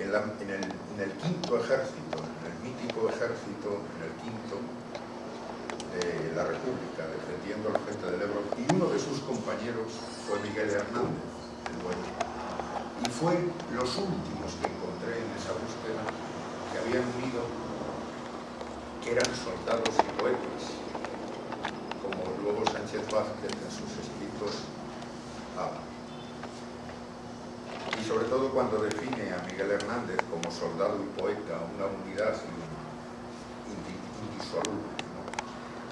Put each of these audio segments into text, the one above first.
en, el, quinto ejército, en el mítico ejército, en el quinto de la República, defendiendo al frente del Ebro, y uno de sus compañeros fue Miguel Hernández, el bueno. Y fue los últimos que encontré en esa búsqueda que habían unido, que eran soldados y poetas, como luego Sánchez Vázquez en sus escritos habla sobre todo cuando define a Miguel Hernández como soldado y poeta, una unidad indisoluble.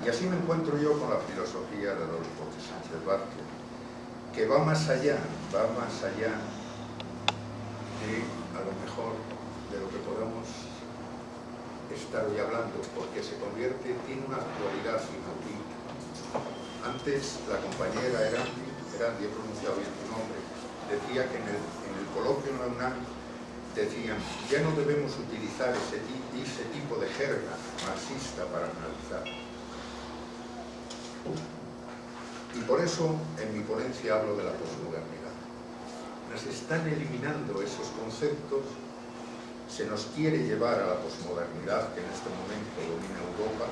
Y así me encuentro yo con la filosofía de Adolfo Sánchez Vázquez, que va más allá, va más allá de, a lo mejor, de lo que podamos estar hoy hablando, porque se convierte, tiene una actualidad inaudita. Antes la compañera Erandi, Erandi, he pronunciado bien su nombre, decía que en el coloquio en la UNAM decían, ya no debemos utilizar ese, ese tipo de jerga marxista para analizar. Y por eso en mi ponencia hablo de la posmodernidad. Nos están eliminando esos conceptos, se nos quiere llevar a la posmodernidad que en este momento domina Europa,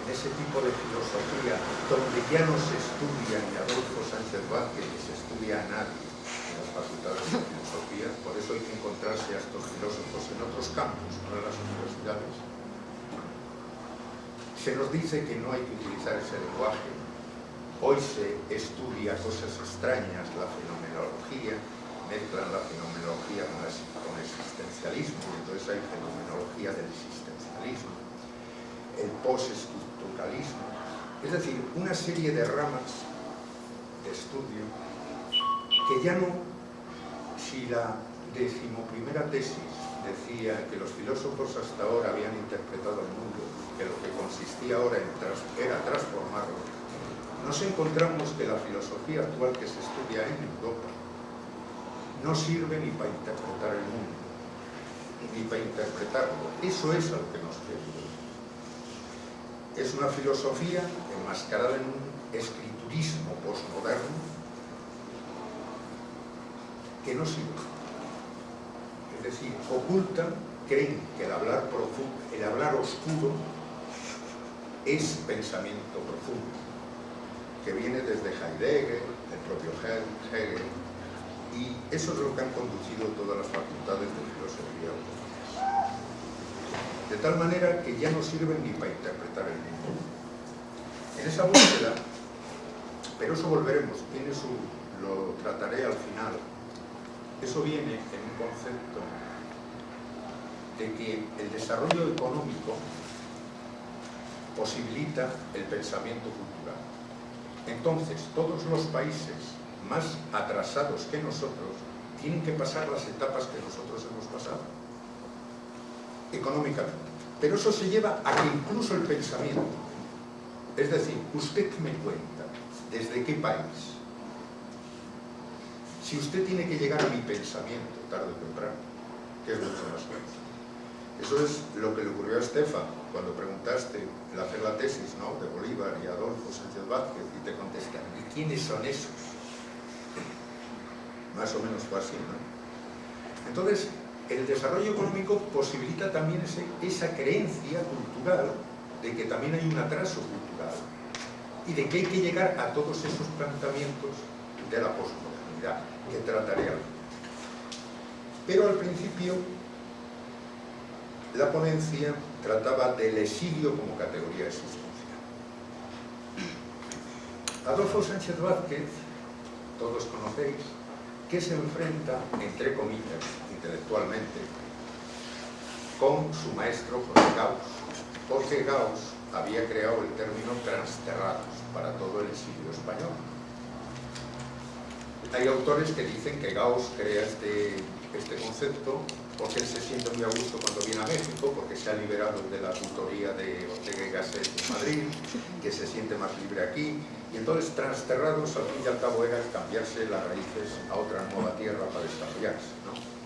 en ese tipo de filosofía donde ya no se estudia ni Adolfo Sánchez Vázquez ni se estudia a nadie, facultades de filosofía, por eso hay que encontrarse a estos filósofos en otros campos, no en las universidades. Se nos dice que no hay que utilizar ese lenguaje. Hoy se estudia cosas extrañas, la fenomenología, mezclan la fenomenología con, el existencialismo, entonces hay fenomenología del existencialismo, el postestructuralismo, es decir, una serie de ramas de estudio que ya no si la decimoprimera tesis decía que los filósofos hasta ahora habían interpretado el mundo, que lo que consistía ahora era transformarlo, nos encontramos que la filosofía actual que se estudia en Europa no sirve ni para interpretar el mundo, ni para interpretarlo. Eso es lo que nos. Es una filosofía enmascarada en un escriturismo postmoderno que no sirve. Es decir, ocultan, creen que el hablar profundo, el hablar oscuro es pensamiento profundo, que viene desde Heidegger, el propio Hegel, y eso es lo que han conducido todas las facultades de filosofía De tal manera que ya no sirven ni para interpretar el mundo. En esa búsqueda, pero eso volveremos, tiene su, lo trataré al final, eso viene en un concepto de que el desarrollo económico posibilita el pensamiento cultural. Entonces, todos los países más atrasados que nosotros tienen que pasar las etapas que nosotros hemos pasado, económicamente. Pero eso se lleva a que incluso el pensamiento, es decir, usted me cuenta desde qué país, si usted tiene que llegar a mi pensamiento tarde o temprano, que es mucho más fácil. Eso es lo que le ocurrió a Estefan cuando preguntaste el hacer la tesis ¿no? de Bolívar y Adolfo Sánchez Vázquez y te contestan, ¿y quiénes son esos? Más o menos fue así, ¿no? Entonces, el desarrollo económico posibilita también esa creencia cultural de que también hay un atraso cultural y de que hay que llegar a todos esos planteamientos de la posmodernidad que trataré Pero al principio la ponencia trataba del exilio como categoría existencial. Adolfo Sánchez Vázquez, todos conocéis, que se enfrenta, entre comillas, intelectualmente, con su maestro Jorge Gauss. Jorge Gauss había creado el término transterrados para todo el exilio español hay autores que dicen que Gauss crea este, este concepto porque él se siente muy a gusto cuando viene a México, porque se ha liberado de la tutoría de Ortega y en Madrid, que se siente más libre aquí, y entonces transterrados al fin y al cabo era cambiarse las raíces a otra nueva tierra para desarrollarse. ¿no?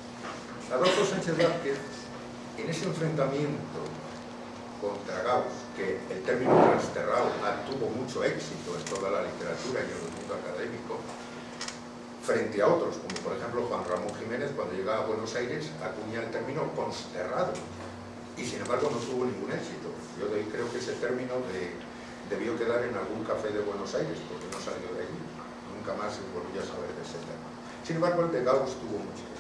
Adolfo Sánchez Vázquez, en ese enfrentamiento contra Gauss, que el término transterrado tuvo mucho éxito en toda la literatura y en el mundo académico, frente a otros, como por ejemplo Juan Ramón Jiménez cuando llegaba a Buenos Aires acuña el término consterrado y sin embargo no tuvo ningún éxito. Yo de ahí creo que ese término debió quedar en algún café de Buenos Aires porque no salió de allí, nunca más se volvió a saber de ese tema. Sin embargo el de Gauss tuvo mucho.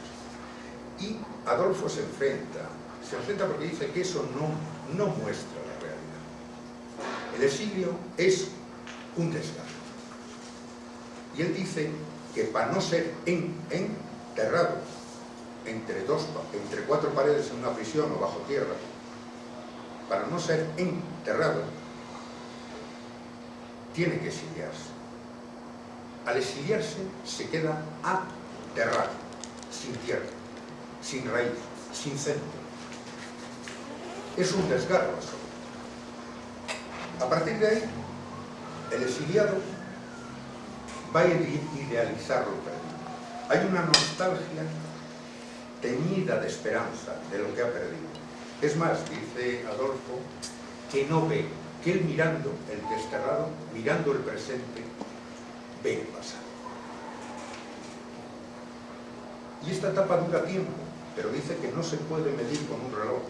Y Adolfo se enfrenta, se enfrenta porque dice que eso no, no muestra la realidad. El exilio es un desgaste y él dice que para no ser enterrado entre, dos, entre cuatro paredes en una prisión o bajo tierra, para no ser enterrado, tiene que exiliarse. Al exiliarse se queda aterrado, sin tierra, sin raíz, sin centro. Es un desgarro eso. A partir de ahí, el exiliado va a idealizar lo perdido. Hay una nostalgia teñida de esperanza de lo que ha perdido. Es más, dice Adolfo, que no ve, que él mirando el desterrado, mirando el presente, ve el pasado. Y esta etapa dura tiempo, pero dice que no se puede medir con un reloj.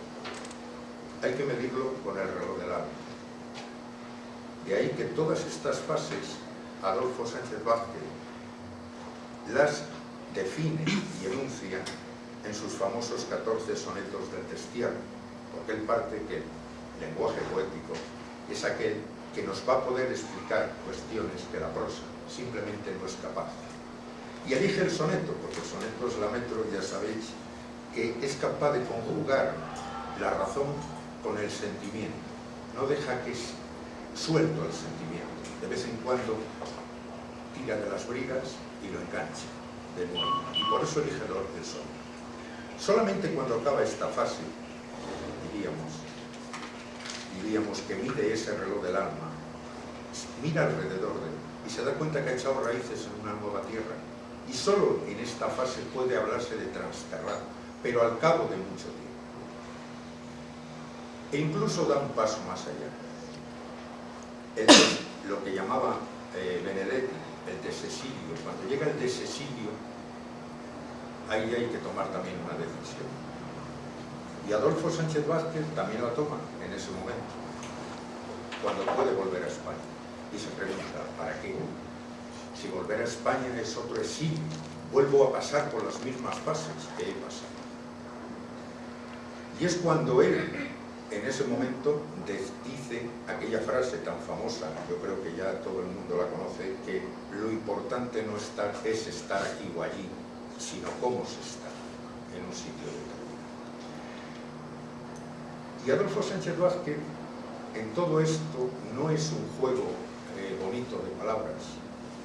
Hay que medirlo con el reloj del alma. De ahí que todas estas fases Adolfo Sánchez Vázquez las define y enuncia en sus famosos 14 sonetos del destierro, porque él parte que el lenguaje poético es aquel que nos va a poder explicar cuestiones que la prosa simplemente no es capaz. Y elige el soneto, porque el soneto es la metro, ya sabéis, que es capaz de conjugar la razón con el sentimiento. No deja que es suelto el sentimiento. De vez en cuando tira de las brigas y lo engancha de nuevo. Y por eso elige el sol. Solamente cuando acaba esta fase, diríamos, diríamos que mide ese reloj del alma, mira alrededor de él y se da cuenta que ha echado raíces en una nueva tierra. Y solo en esta fase puede hablarse de transterrado, pero al cabo de mucho tiempo. E incluso da un paso más allá. lo que llamaba eh, Benedetti el desesilio. Cuando llega el desesilio, ahí hay que tomar también una decisión. Y Adolfo Sánchez Vázquez también la toma en ese momento, cuando puede volver a España. Y se pregunta, ¿para qué? Si volver a España es otro exilio, vuelvo a pasar por las mismas fases que he pasado. Y es cuando él en ese momento dice aquella frase tan famosa, yo creo que ya todo el mundo la conoce, que lo importante no es estar aquí o allí, sino cómo se está en un sitio determinado. Y Adolfo Sánchez Vázquez, en todo esto, no es un juego eh, bonito de palabras,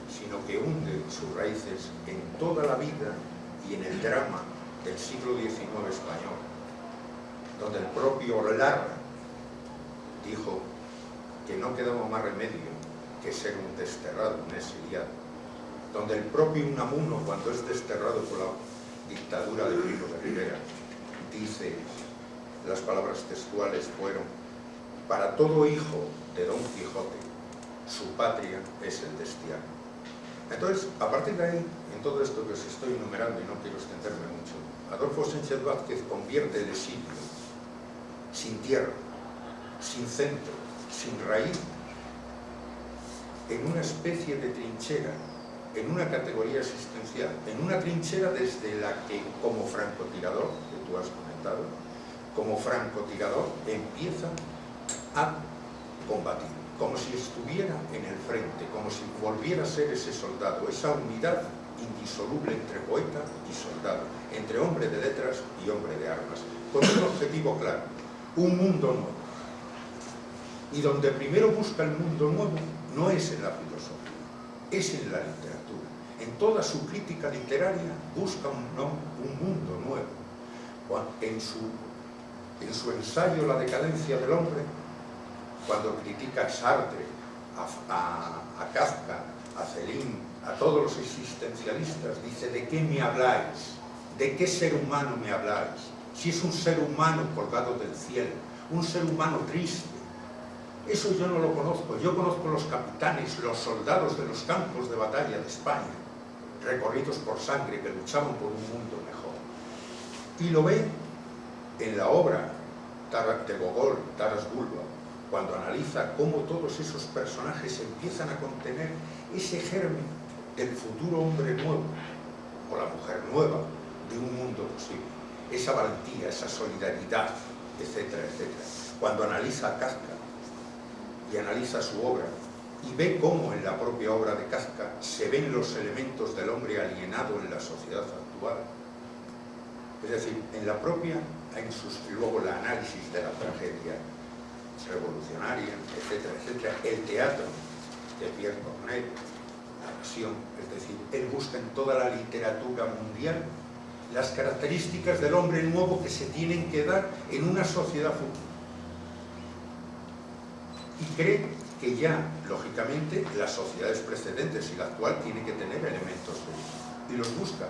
sino que hunde sus raíces en toda la vida y en el drama del siglo XIX español, donde el propio Lara dijo que no quedaba más remedio que ser un desterrado, un exiliado, donde el propio Unamuno, cuando es desterrado por la dictadura de Primo de Rivera, dice, las palabras textuales fueron, para todo hijo de Don Quijote, su patria es el destierro. Entonces, a partir de ahí, en todo esto que os estoy enumerando, y no quiero extenderme mucho, Adolfo Sánchez Vázquez convierte el exilio sin tierra, sin centro, sin raíz, en una especie de trinchera, en una categoría existencial, en una trinchera desde la que, como francotirador, que tú has comentado, como francotirador empieza a combatir, como si estuviera en el frente, como si volviera a ser ese soldado, esa unidad indisoluble entre poeta y soldado, entre hombre de letras y hombre de armas, con un objetivo claro, un mundo nuevo. Y donde primero busca el mundo nuevo no es en la filosofía, es en la literatura. En toda su crítica literaria busca un, un mundo nuevo. En su, en su ensayo La decadencia del hombre, cuando critica a Sartre, a, a Kafka, a Celine, a todos los existencialistas, dice, ¿de qué me habláis? ¿De qué ser humano me habláis? Si es un ser humano colgado del cielo, un ser humano triste. Eso yo no lo conozco, yo conozco los capitanes, los soldados de los campos de batalla de España. recorridos por sangre, que luchaban por un mundo mejor. Y lo ve en la obra de Gogol, Taras Bulba, cuando analiza cómo todos esos personajes empiezan a contener ese germen del futuro hombre nuevo, o la mujer nueva, de un mundo posible. Esa valentía, esa solidaridad, etcétera, etcétera. Cuando analiza a Kafka y analiza su obra, y ve cómo en la propia obra de Kafka se ven los elementos del hombre alienado en la sociedad actual. Es decir, en la propia, en sus, luego el análisis de la tragedia revolucionaria, etcétera, etcétera, el teatro de Pierre Corneille, la pasión, es decir, él busca en toda la literatura mundial las características del hombre nuevo que se tienen que dar en una sociedad futura. Y cree que ya, lógicamente, las sociedades precedentes y la actual tienen que tener elementos de eso. Y los busca.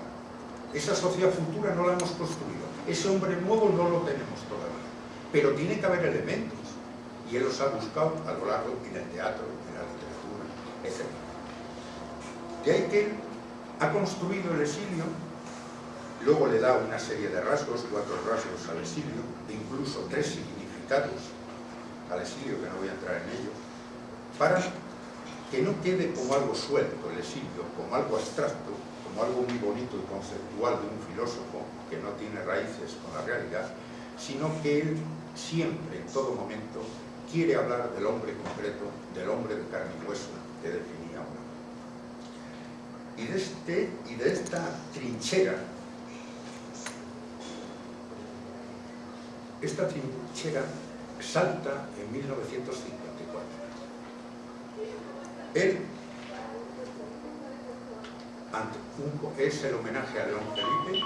Esa sociedad futura no la hemos construido. Ese hombre nuevo no lo tenemos todavía. Pero tiene que haber elementos. Y él los ha buscado a lo largo en el teatro, en la literatura, etc. De ahí que él ha construido el exilio, luego le da una serie de rasgos, cuatro rasgos al exilio, e incluso tres significados al exilio, que no voy a entrar en ellos, para que no quede como algo suelto el exilio, como algo abstracto, como algo muy bonito y conceptual de un filósofo que no tiene raíces con la realidad, sino que él siempre, en todo momento, quiere hablar del hombre concreto, del hombre de carne y hueso que definía uno. Y de, este, y de esta trinchera, esta trinchera salta en 1950 él es el homenaje a León Felipe,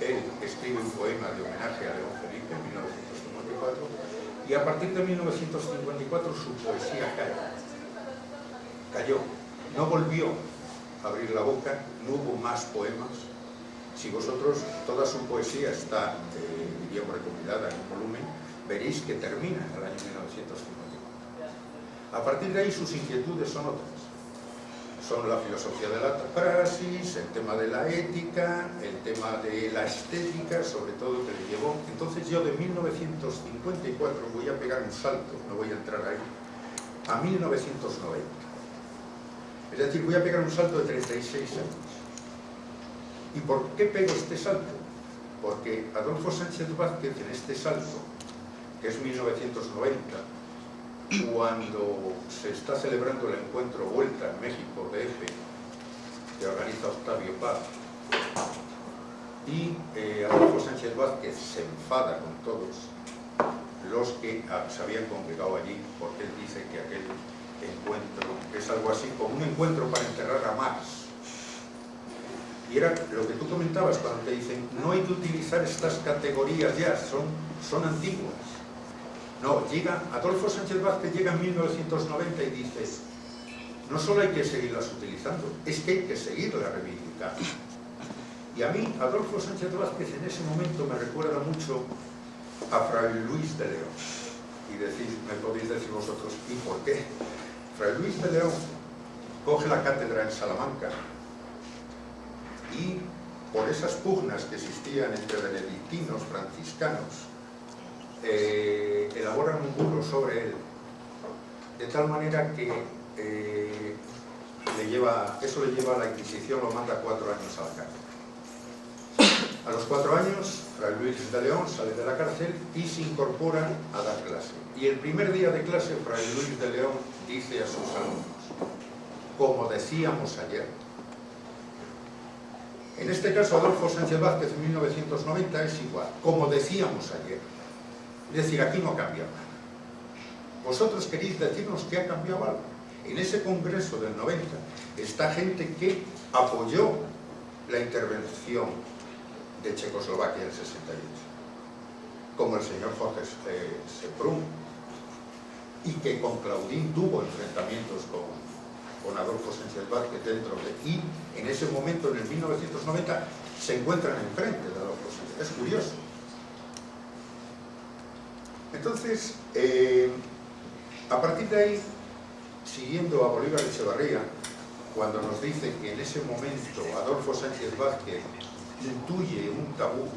él escribe un poema de homenaje a León Felipe en 1954 y a partir de 1954 su poesía cayó. Cayó, no volvió a abrir la boca, no hubo más poemas. Si vosotros, toda su poesía está, eh, recopilada en un volumen, veréis que termina en el año 1954. A partir de ahí sus inquietudes son otras. Son la filosofía de la praxis, el tema de la ética, el tema de la estética, sobre todo que le llevó. Entonces yo de 1954 voy a pegar un salto, no voy a entrar ahí, a 1990. Es decir, voy a pegar un salto de 36 años. ¿Y por qué pego este salto? Porque Adolfo Sánchez Vázquez en este salto, que es 1990, cuando se está celebrando el encuentro Vuelta en México DF que organiza Octavio Paz y eh, Adolfo Sánchez Vázquez se enfada con todos los que ah, se habían congregado allí porque él dice que aquel encuentro es algo así como un encuentro para enterrar a Marx y era lo que tú comentabas cuando te dicen no hay que utilizar estas categorías ya, son, son antiguas no, llega, Adolfo Sánchez Vázquez llega en 1990 y dice no solo hay que seguirlas utilizando, es que hay que seguirlas reivindicando. Y a mí, Adolfo Sánchez Vázquez en ese momento me recuerda mucho a Fray Luis de León. Y decís, me podéis decir vosotros, ¿y por qué? Fray Luis de León coge la cátedra en Salamanca y por esas pugnas que existían entre benedictinos, franciscanos eh, elaboran un burro sobre él, de tal manera que eh, eso le lleva a la Inquisición, lo manda cuatro años a la cárcel. A los cuatro años, Fray Luis de León sale de la cárcel y se incorpora a dar clase. Y el primer día de clase, Fray Luis de León dice a sus alumnos, como decíamos ayer, en este caso, Adolfo Sánchez Vázquez en 1990 es igual, como decíamos ayer. Es decir, aquí no ha cambiado nada. Vosotros queréis decirnos que ha cambiado algo. En ese congreso del 90 está gente que apoyó la intervención de Checoslovaquia en el 68, como el señor Jorge Seprún, y que con Claudín tuvo enfrentamientos con, con Adolfo Sánchez Vázquez dentro de... y en ese momento, en el 1990, se encuentran enfrente de Adolfo Sánchez. Es curioso. Entonces, eh, a partir de ahí, siguiendo a Bolívar Echevarría, cuando nos dice que en ese momento Adolfo Sánchez Vázquez intuye un tabú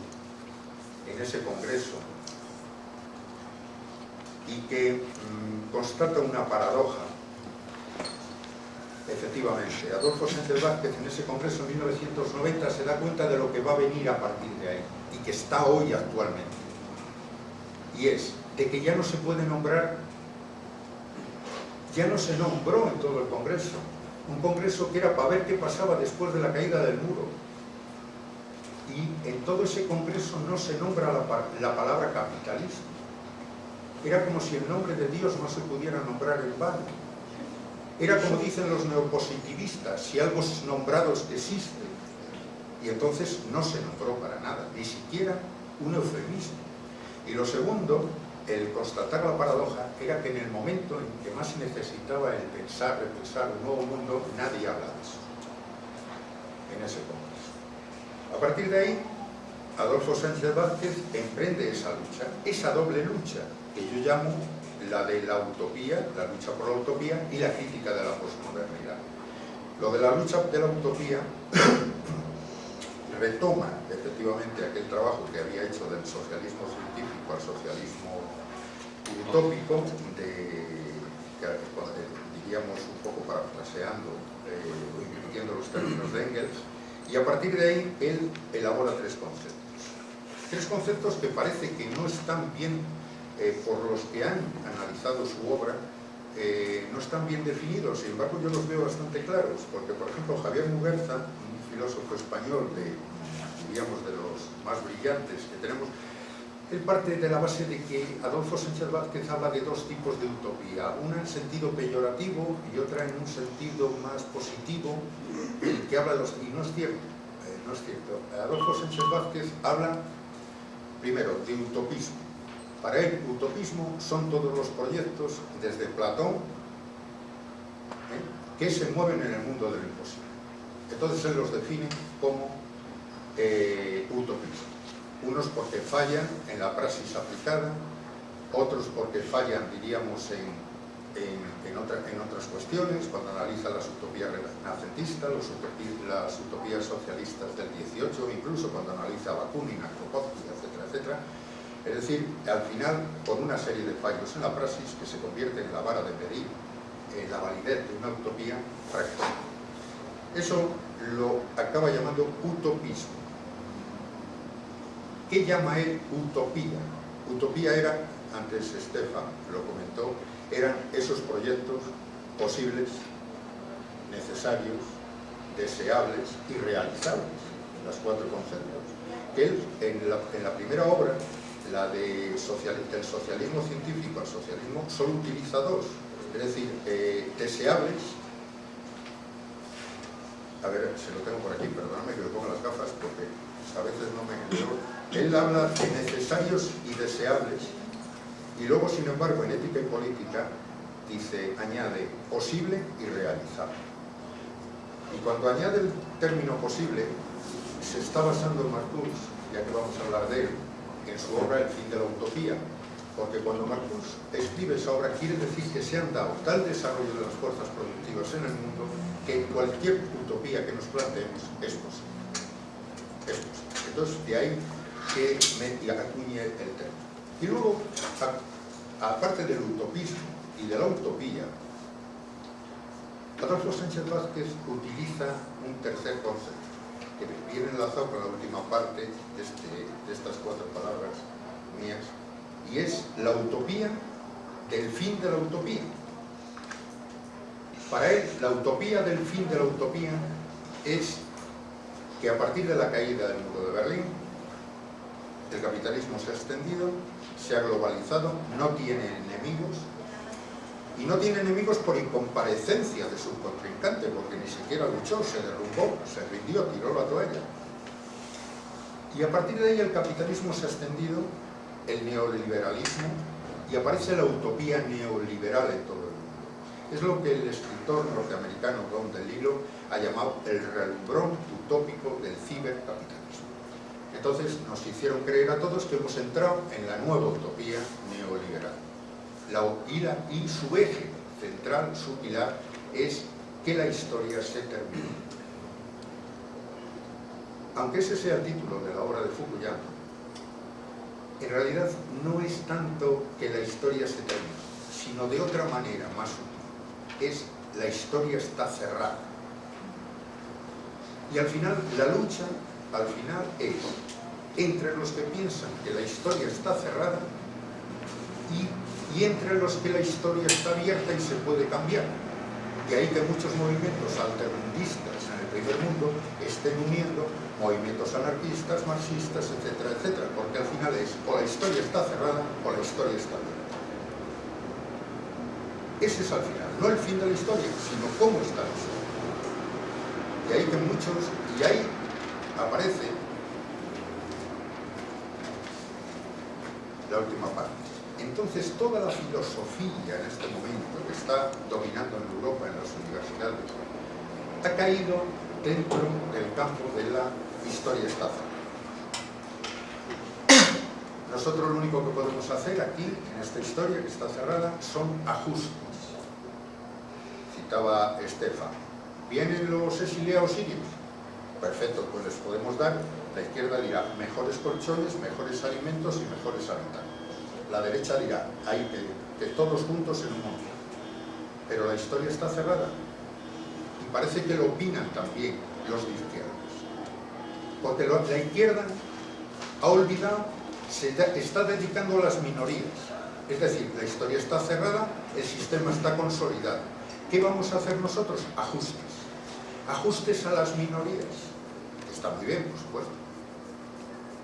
en ese congreso y que mm, constata una paradoja efectivamente, Adolfo Sánchez Vázquez en ese congreso en 1990 se da cuenta de lo que va a venir a partir de ahí y que está hoy actualmente. Y es de que ya no se puede nombrar ya no se nombró en todo el congreso un congreso que era para ver qué pasaba después de la caída del muro. Y en todo ese congreso no se nombra la, la palabra capitalismo era como si el nombre de Dios no se pudiera nombrar en vano era como dicen los neopositivistas, si algo es nombrado existe. Y entonces no se nombró para nada, ni siquiera un eufemismo. Y lo segundo, el constatar la paradoja, era que en el momento en que más se necesitaba el pensar, repensar un nuevo mundo, nadie habla de eso. En ese congreso. A partir de ahí, Adolfo Sánchez Vázquez emprende esa lucha, esa doble lucha, que yo llamo la de la utopía, la lucha por la utopía y la crítica de la posmodernidad. Lo de la lucha de la utopía retoma efectivamente aquel trabajo que había hecho del socialismo científico al socialismo utópico, de, diríamos un poco parafraseando, eh, los términos de Engels, y a partir de ahí él elabora tres conceptos. Tres conceptos que parece que no están bien eh, por los que han analizado su obra, eh, no están bien definidos, sin embargo yo los veo bastante claros, porque por ejemplo Javier Muguerza, un filósofo español de, diríamos, de los más brillantes que tenemos, él parte de la base de que Adolfo Sánchez Vázquez habla de dos tipos de utopía, una en sentido peyorativo y otra en un sentido más positivo, que habla de los... y no es cierto, eh, no es cierto. Adolfo Sánchez Vázquez habla, primero, de utopismo, para él, utopismo son todos los proyectos, desde Platón, ¿eh? que se mueven en el mundo del imposible. Entonces él los define como eh, utopismo. Unos porque fallan en la praxis aplicada, otros porque fallan, diríamos, en, en, otras cuestiones, cuando analiza las utopías renacentistas, las utopías socialistas del 18, incluso cuando analiza Bakunin, Kropotkin, etcétera, etcétera, es decir, al final, por una serie de fallos en la praxis que se convierte en la vara de medir en la validez de una utopía, fracasa. Eso lo acaba llamando utopismo. ¿Qué llama él utopía? Utopía era, antes Estefan lo comentó, eran esos proyectos posibles, necesarios, deseables y realizables, las cuatro conceptos. Que él, en la primera obra, la del socialismo científico al socialismo solo utiliza dos, es decir, eh, deseables, a ver, se lo tengo por aquí, perdóname que le ponga las gafas porque a veces no me entero, él habla de necesarios y deseables. Y luego, sin embargo, en ética y política dice, añade posible y realizable. Y cuando añade el término posible, se está basando en Marcuse, ya que vamos a hablar de él, en su obra El fin de la utopía, porque cuando Marcus escribe esa obra quiere decir que se han dado tal desarrollo de las fuerzas productivas en el mundo que cualquier utopía que nos planteemos es posible. Es posible. Entonces, de ahí que me acuñe el término. Y luego, aparte del utopismo y de la utopía, Adolfo Sánchez Vázquez utiliza un tercer concepto que viene enlazado con la última parte este, de, estas cuatro palabras mías, y es la utopía del fin de la utopía. Para él, la utopía del fin de la utopía es que a partir de la caída del muro de Berlín, el capitalismo se ha extendido, se ha globalizado, no tiene enemigos, y no tiene enemigos por incomparecencia de su contrincante, porque ni siquiera luchó, se derrumbó, se rindió, tiró la toalla. Y a partir de ahí el capitalismo se ha extendido, el neoliberalismo, y aparece la utopía neoliberal en todo el mundo. Es lo que el escritor norteamericano Don DeLillo ha llamado el relumbrón utópico del cibercapitalismo. Entonces nos hicieron creer a todos que hemos entrado en la nueva utopía neoliberal la y su eje central, su pilar, es que la historia se termine. Aunque ese sea el título de la obra de Fukuyama, en realidad no es tanto que la historia se termine, sino de otra manera más útil. Es la historia está cerrada. Y al final, la lucha, al final, es entre los que piensan que la historia está cerrada y, y entre los que la historia está abierta y se puede cambiar. De ahí que muchos movimientos alternatistas en el primer mundo estén uniendo movimientos anarquistas, marxistas, etcétera, etcétera, porque al final es o la historia está cerrada o la historia está abierta. Ese es al final, no el fin de la historia, sino cómo está la historia. Y ahí que muchos, y ahí aparece la última parte. Entonces toda la filosofía en este momento que está dominando en Europa, en las universidades, ha caído dentro del campo de la historia estafa. Nosotros lo único que podemos hacer aquí, en esta historia que está cerrada, son ajustes citaba Estefan. ¿Vienen los exiliados sirios? Perfecto, pues les podemos dar, la izquierda dirá mejores colchones, mejores alimentos y mejores habitantes. La derecha dirá, hay que, que todos juntos en un mundo. Pero la historia está cerrada. Y parece que lo opinan también los de izquierdas. Porque la izquierda ha olvidado, se está dedicando a las minorías. Es decir, la historia está cerrada, el sistema está consolidado ¿Qué vamos a hacer nosotros? Ajustes. Ajustes a las minorías. Está muy bien, por supuesto.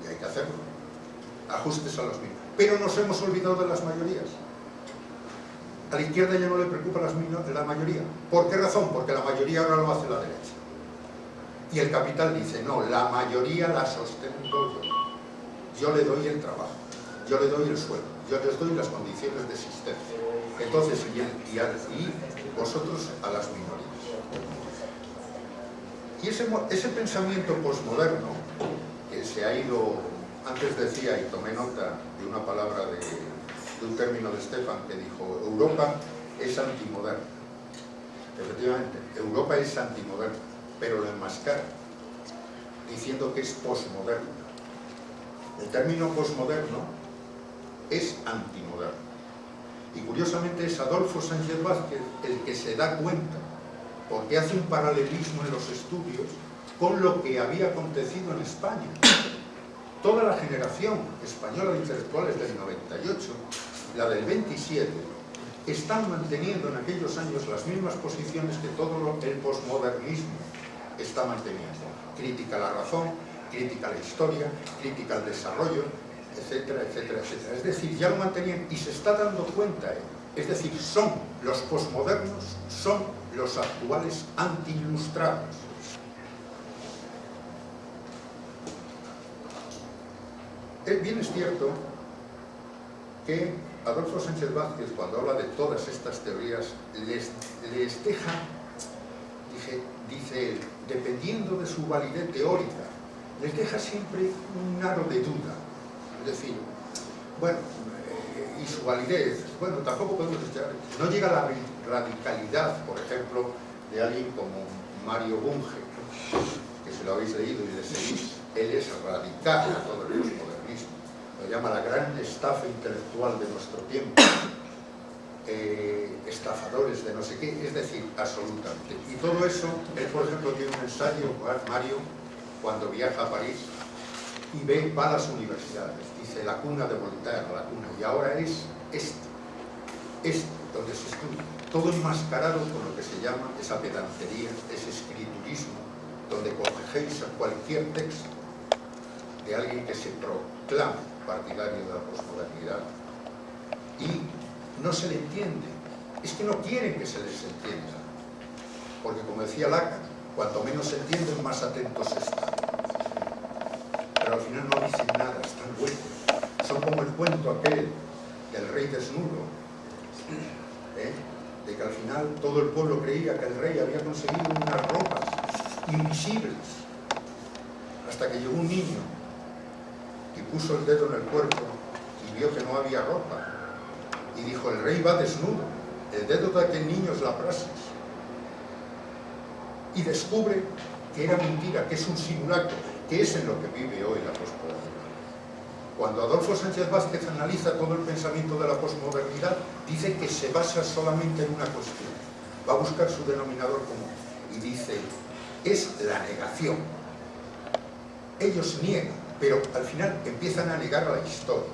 Y hay que hacerlo. Ajustes a las minorías. Pero nos hemos olvidado de las mayorías. A la izquierda ya no le preocupa la mayoría. ¿Por qué razón? Porque la mayoría ahora lo hace la derecha. Y el capital dice, no, la mayoría la sostengo yo. Yo le doy el trabajo, yo le doy el sueldo, yo les doy las condiciones de existencia. Entonces, y, y, y vosotros a las minorías. Y ese, ese pensamiento posmoderno, que se ha ido, antes decía, y tomé nota de una palabra de, de un término de Stefan que dijo, Europa es antimoderna. Efectivamente, Europa es antimoderna, pero lo enmascara, diciendo que es posmoderna. El término posmoderno es antimoderno. Y curiosamente es Adolfo Sánchez Vázquez el que se da cuenta, porque hace un paralelismo en los estudios con lo que había acontecido en España. Toda la generación española de intelectuales del 98, la del 27, están manteniendo en aquellos años las mismas posiciones que todo el posmodernismo está manteniendo. Crítica a la razón, crítica a la historia, crítica al desarrollo, etcétera, etcétera, etcétera. Es decir, ya lo mantenían y se está dando cuenta él. Es decir, son los posmodernos, son los actuales anti-ilustrados. Bien es cierto que Adolfo Sánchez Vázquez, cuando habla de todas estas teorías, les, les deja, dice, dice dependiendo de su validez teórica, les deja siempre un aro de duda. Decir, bueno, eh, y su validez, bueno, tampoco podemos no llega a la radicalidad, por ejemplo, de alguien como Mario Bunge, que se lo habéis leído y le seguís, él es radical a todo el postmodernismo, lo llama la gran estafa intelectual de nuestro tiempo, eh, estafadores de no sé qué, es decir, absolutamente. Y todo eso, él por ejemplo tiene un ensayo, Mario, cuando viaja a París, y ve, va a las universidades, dice la cuna de Voltaire, la cuna, y ahora es este, este, donde se estudia, todo enmascarado con lo que se llama esa pedantería, ese escriturismo, donde cogéis a cualquier texto de alguien que se proclama partidario de la posmodernidad y no se le entiende, es que no quieren que se les entienda, porque como decía Lacan, cuanto menos se entienden, más atentos están pero al final no dicen nada, están huecos. Son como el cuento aquel del rey desnudo, ¿eh? de que al final todo el pueblo creía que el rey había conseguido unas ropas invisibles, hasta que llegó un niño y puso el dedo en el cuerpo y vio que no había ropa, y dijo, el rey va desnudo, el dedo de aquel niño es la praxis. y descubre que era mentira, que es un simulacro, que es en lo que vive hoy la posmodernidad. Cuando Adolfo Sánchez Vázquez analiza todo el pensamiento de la posmodernidad, dice que se basa solamente en una cuestión, va a buscar su denominador común y dice, es la negación. Ellos niegan, pero al final empiezan a negar la historia,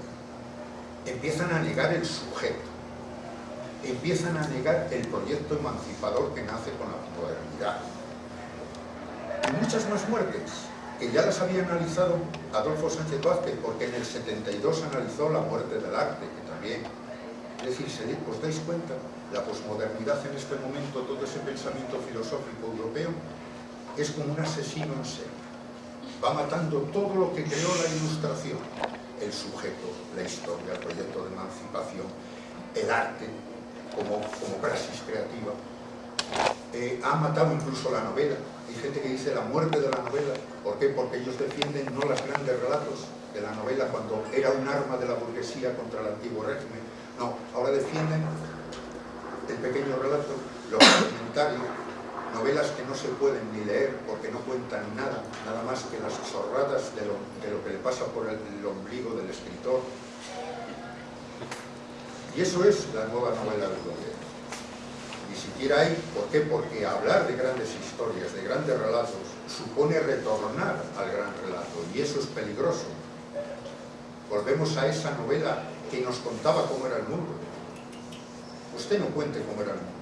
empiezan a negar el sujeto, empiezan a negar el proyecto emancipador que nace con la modernidad. Y muchas más muertes, que ya las había analizado Adolfo Sánchez Vázquez, porque en el 72 analizó la muerte del arte, que también... Es decir, ¿os dais cuenta? La posmodernidad en este momento, todo ese pensamiento filosófico europeo, es como un asesino en serie. Va matando todo lo que creó la ilustración, el sujeto, la historia, el proyecto de emancipación, el arte, como, como praxis creativa. Eh, ha matado incluso la novela. Hay gente que dice la muerte de la novela. ¿Por qué? Porque ellos defienden no los grandes relatos de la novela cuando era un arma de la burguesía contra el antiguo régimen. No, ahora defienden el pequeño relato, los comentarios, novelas que no se pueden ni leer porque no cuentan nada, nada más que las zorradas de lo, de lo que le pasa por el, ombligo del escritor, y eso es la nueva novela europea. Ni siquiera hay, ¿por qué? Porque hablar de grandes historias, de grandes relatos, supone retornar al gran relato, y eso es peligroso. Volvemos a esa novela que nos contaba cómo era el mundo. Usted no cuente cómo era el mundo.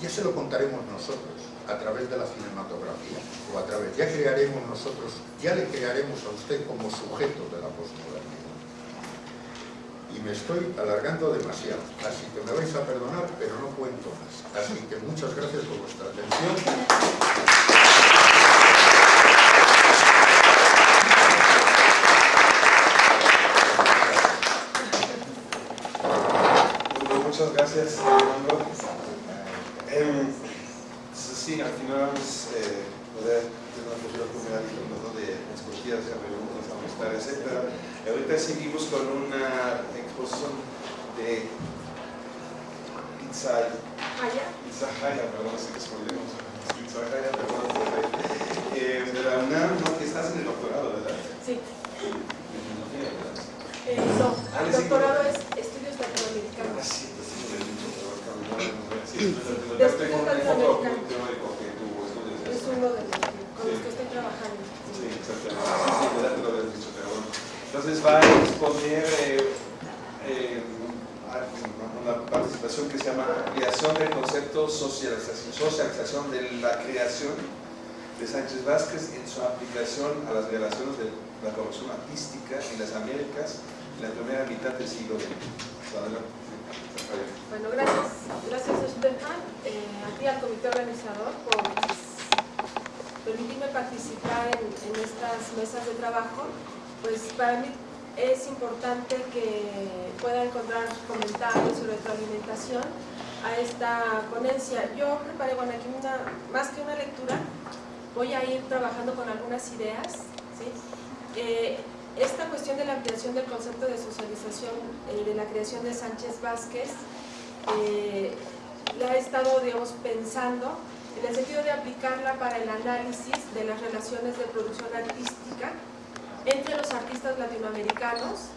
Ya se lo contaremos nosotros, a través de la cinematografía, o a través, ya crearemos nosotros, ya le crearemos a usted como sujeto de la postmodernidad y me estoy alargando demasiado, así que me vais a perdonar, pero no cuento más. Así que muchas gracias por vuestra atención. muchas gracias, Fernando. Eh, sí, al final vamos eh, poder tener una oportunidad de hacer preguntas, amistad, etc. Ahorita seguimos con una exposición de Itzahaya, Itzahaya, perdón, si respondemos. Itzahaya, perdón, eh, de la UNAM, no, que estás en el doctorado, ¿verdad? Sí. Eh, no, ah, el doctorado es estudios latinoamericanos. Ah, sí, sí, estudios latinoamericanos. De con los que estoy trabajando. Sí, exactamente. Sí, lo habías dicho, pero bueno. Entonces va a exponer eh, eh, una participación que se llama Creación del concepto socialización, socialización de la creación de Sánchez Vázquez en su aplicación a las relaciones de la producción artística en las Américas en la primera mitad del siglo XX. Adelante. Bueno, gracias, gracias Stefan, eh, a ti al comité organizador por permitirme participar en, en estas mesas de trabajo. Pues para mí es importante que pueda encontrar comentarios o retroalimentación a esta ponencia. Yo preparé, bueno, aquí una, más que una lectura, voy a ir trabajando con algunas ideas. ¿sí? Eh, esta cuestión de la ampliación del concepto de socialización eh, de la creación de Sánchez Vázquez eh, la he estado digamos, pensando en el sentido de aplicarla para el análisis de las relaciones de producción artística entre los artistas latinoamericanos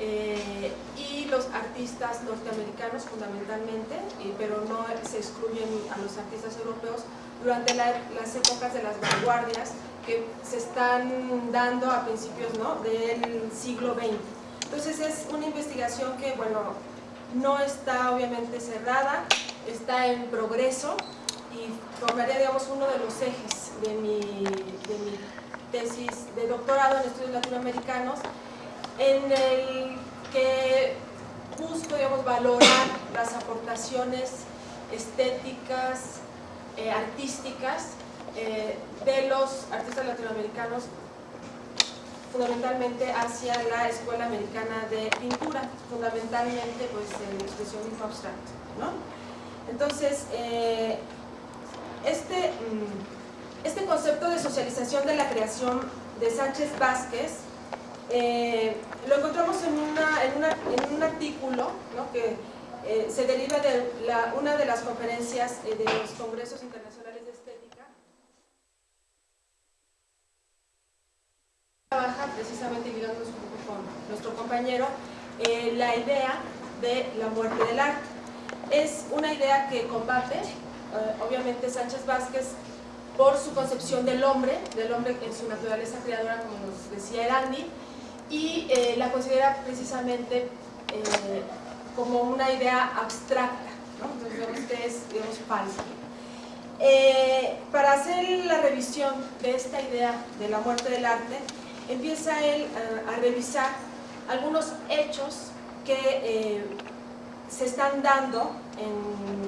eh, y los artistas norteamericanos fundamentalmente, y- pero no se excluyen a los artistas europeos durante la- las épocas de las vanguardias que se están dando a principios ¿no? del siglo XX. Entonces es una investigación que, bueno, no está obviamente cerrada, está en progreso y formaría, digamos, uno de los ejes de mi, de mi tesis de doctorado en estudios latinoamericanos, en el que busco, digamos, valorar las aportaciones estéticas, eh, artísticas eh, de los artistas latinoamericanos fundamentalmente hacia la Escuela Americana de Pintura, fundamentalmente pues el expresionismo abstracto. ¿no? Entonces, eh, este, mm, este concepto de socialización de la creación de Sánchez Vázquez eh, lo encontramos en, un artículo que eh, se deriva de una de las conferencias eh, de los congresos internacionales de estética. Trabaja precisamente ligándonos un poco con nuestro compañero la idea de la muerte del arte. Es una idea que combate obviamente, Sánchez Vázquez por su concepción del hombre, del hombre en su naturaleza creadora, como nos decía Erandi, y eh, la considera precisamente como una idea abstracta, entonces es digamos, falsa. Eh, para hacer la revisión de esta idea de la muerte del arte, empieza él a, revisar algunos hechos que eh, se están dando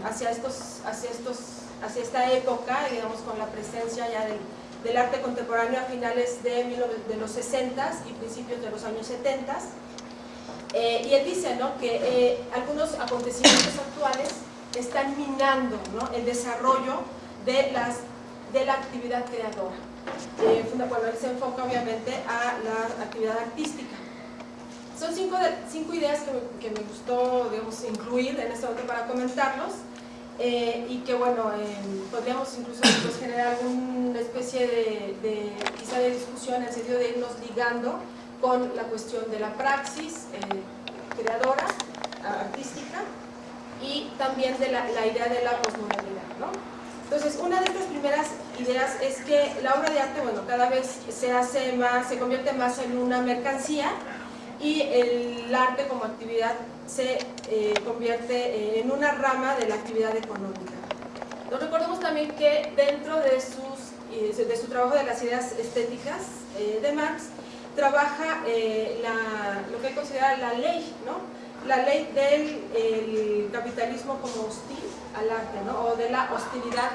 hacia, estos, hacia, estos, hacia esta época, digamos con la presencia ya del, arte contemporáneo a finales de, los 60 y principios de los años 70 eh, y él dice ¿no? que algunos acontecimientos actuales están minando el desarrollo de, las, de la actividad creadora. Eh, él se enfoca obviamente a la actividad artística. Son cinco, cinco ideas que me, gustó digamos, incluir en este momento para comentarlos eh, y que bueno, podríamos incluso pues, generar alguna especie de, quizá de discusión en el sentido de irnos ligando con la cuestión de la praxis eh, creadora, artística y también de la, la idea de la posmodernidad. ¿no? Entonces, una de estas primeras ideas es que la obra de arte, bueno, cada vez se hace más, se convierte más en una mercancía y el arte como actividad se eh, convierte eh, en una rama de la actividad económica. Nos recordemos también que dentro de, sus, eh, de su trabajo de las ideas estéticas de Marx, trabaja lo que considera la ley, ¿no? la ley del capitalismo como hostil al arte, ¿no? o de la hostilidad